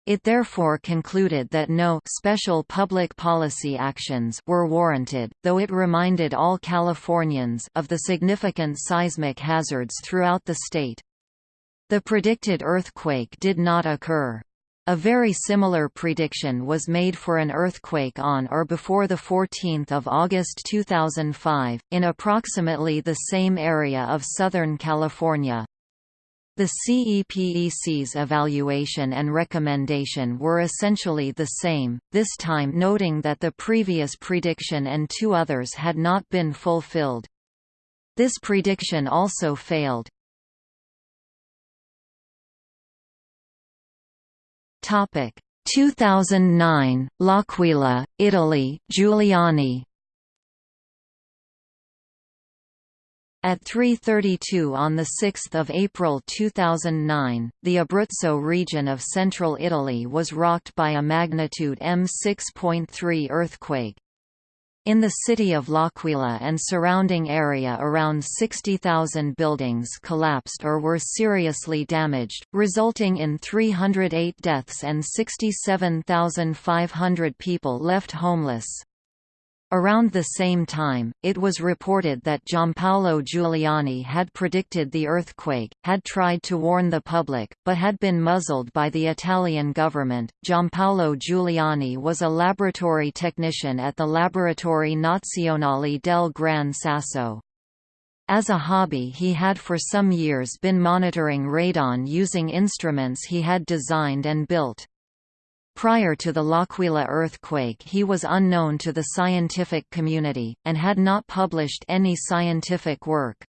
Speaker 1: It therefore concluded that no special public policy actions were warranted, though it reminded all Californians of the significant seismic hazards throughout the state. The predicted earthquake did not occur. A very similar prediction was made for an earthquake on or before 14 August 2005, in approximately the same area of Southern California. The CEPEC's evaluation and recommendation were essentially the same, this time noting that the previous prediction and two others had not been fulfilled. This prediction also failed.
Speaker 2: Topic 2009 L'Aquila, Italy, Giuliani.
Speaker 1: At 3.32 on 6 April 2009, the Abruzzo region of central Italy was rocked by a magnitude M6.3 earthquake. In the city of L'Aquila and surrounding area around 60,000 buildings collapsed or were seriously damaged, resulting in 308 deaths and 67,500 people left homeless. Around the same time, it was reported that Giampaolo Giuliani had predicted the earthquake, had tried to warn the public, but had been muzzled by the Italian government. Giampaolo Giuliani was a laboratory technician at the Laboratori Nazionali del Gran Sasso. As a hobby he had for some years been monitoring radon using instruments he had designed and built. Prior to the L'Aquila earthquake he was unknown to the scientific community, and had not published any scientific work.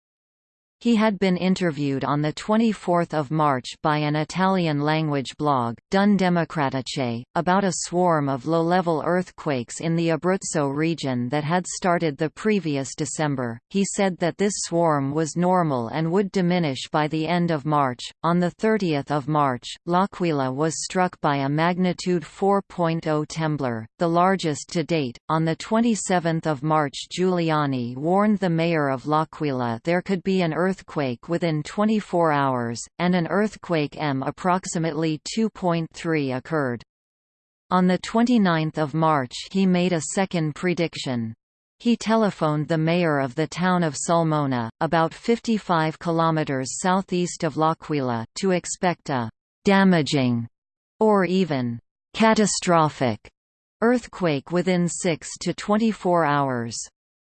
Speaker 1: He had been interviewed on 24 March by an Italian-language blog, Donne Democratiche, about a swarm of low-level earthquakes in the Abruzzo region that had started the previous December. He said that this swarm was normal and would diminish by the end of March. On 30 March, L'Aquila was struck by a magnitude 4.0 temblor, the largest to date. On 27 March Giuliani warned the mayor of L'Aquila there could be an earth earthquake within 24 hours, and an earthquake M approximately 2.3 occurred. On 29 March he made a second prediction. He telephoned the mayor of the town of Sulmona, about 55 kilometers southeast of L'Aquila, to expect a «damaging» or even «catastrophic» earthquake within 6 to 24 hours.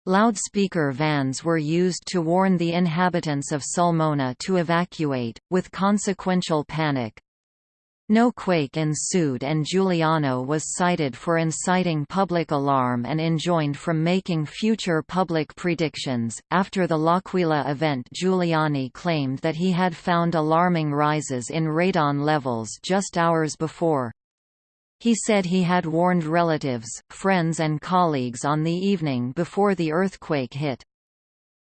Speaker 1: Loudspeaker vans were used to warn the inhabitants of Sulmona to evacuate, with consequential panic. No quake ensued and Giuliani was cited for inciting public alarm and enjoined from making future public predictions. After the L'Aquila event, Giuliani claimed that he had found alarming rises in radon levels just hours before. He said he had warned relatives, friends and colleagues on the evening before the earthquake hit.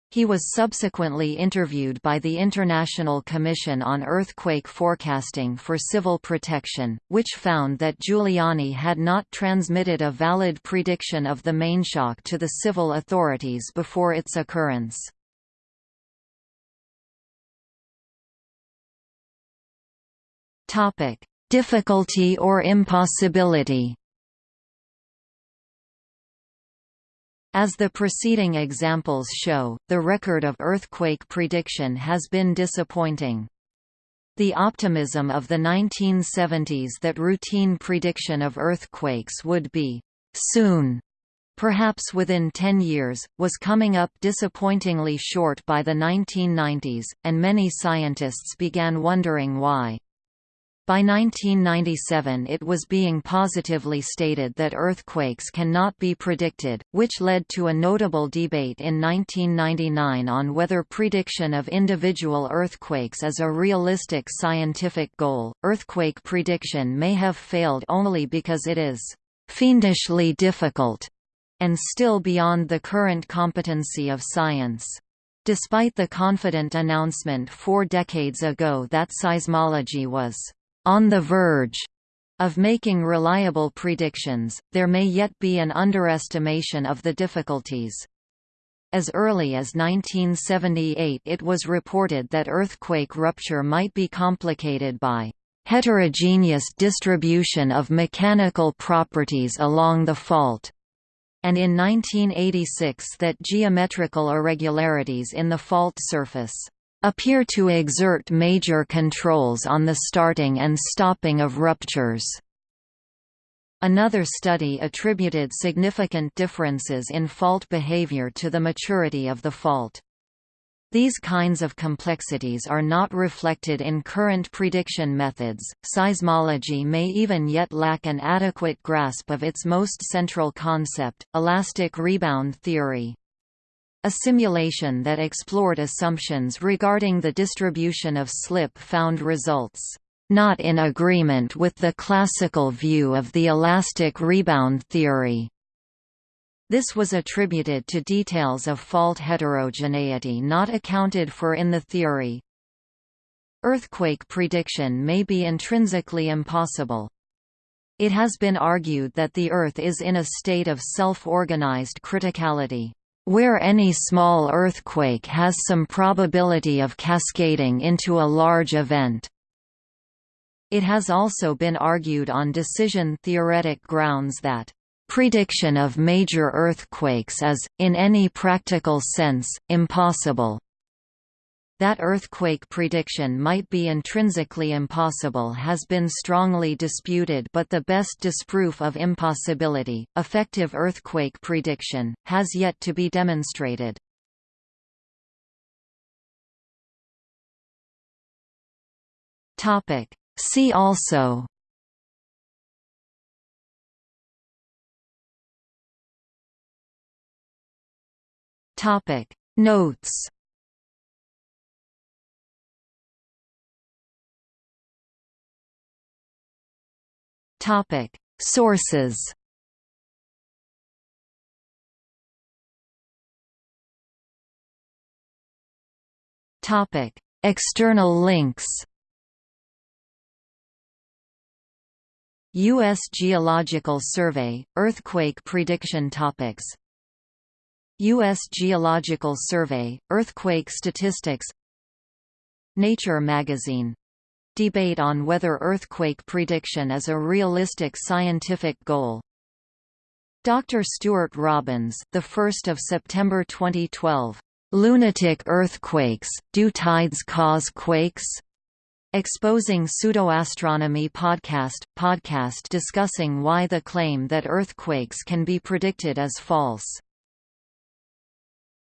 Speaker 1: He was subsequently interviewed by the International Commission on Earthquake Forecasting for Civil Protection, which found that Giuliani had not transmitted a valid prediction of the mainshock to the civil authorities before its occurrence. Topic: Difficulty or impossibility As the preceding examples show, the record of earthquake prediction has been disappointing. The optimism of the 1970s that routine prediction of earthquakes would be soon, perhaps within 10 years, was coming up disappointingly short by the 1990s, and many scientists began wondering why. By 1997 it was being positively stated that earthquakes cannot be predicted, which led to a notable debate in 1999 on whether prediction of individual earthquakes is a realistic scientific goal. Earthquake prediction may have failed only because it is fiendishly difficult and still beyond the current competency of science. Despite the confident announcement four decades ago that seismology was on the verge of making reliable predictions, there may yet be an underestimation of the difficulties. As early as 1978 it was reported that earthquake rupture might be complicated by heterogeneous distribution of mechanical properties along the fault, and in 1986 that geometrical irregularities in the fault surface appear to exert major controls on the starting and stopping of ruptures. Another study attributed significant differences in fault behavior to the maturity of the fault. These kinds of complexities are not reflected in current prediction methods. Seismology may even yet lack an adequate grasp of its most central concept, elastic rebound theory. A simulation that explored assumptions regarding the distribution of slip found results not in agreement with the classical view of the elastic rebound theory. This was attributed to details of fault heterogeneity not accounted for in the theory. Earthquake prediction may be intrinsically impossible. It has been argued that the Earth is in a state of self-organized criticality where any small earthquake has some probability of cascading into a large event. It has also been argued on decision-theoretic grounds that prediction of major earthquakes is, in any practical sense, impossible. That earthquake prediction might be intrinsically impossible has been strongly disputed but the best disproof of impossibility, effective earthquake prediction, has yet to be demonstrated. See also Notes Topic: Sources. Topic: External links. U.S. Geological Survey – Earthquake prediction topics U.S. Geological Survey – Earthquake statistics Nature magazine Debate on whether earthquake prediction is a realistic scientific goal. Dr. Stuart Robbins, the 1st of September 2012. Lunatic earthquakes. Do tides cause quakes? Exposing Pseudoastronomy podcast podcast discussing why the claim that earthquakes can be predicted is false.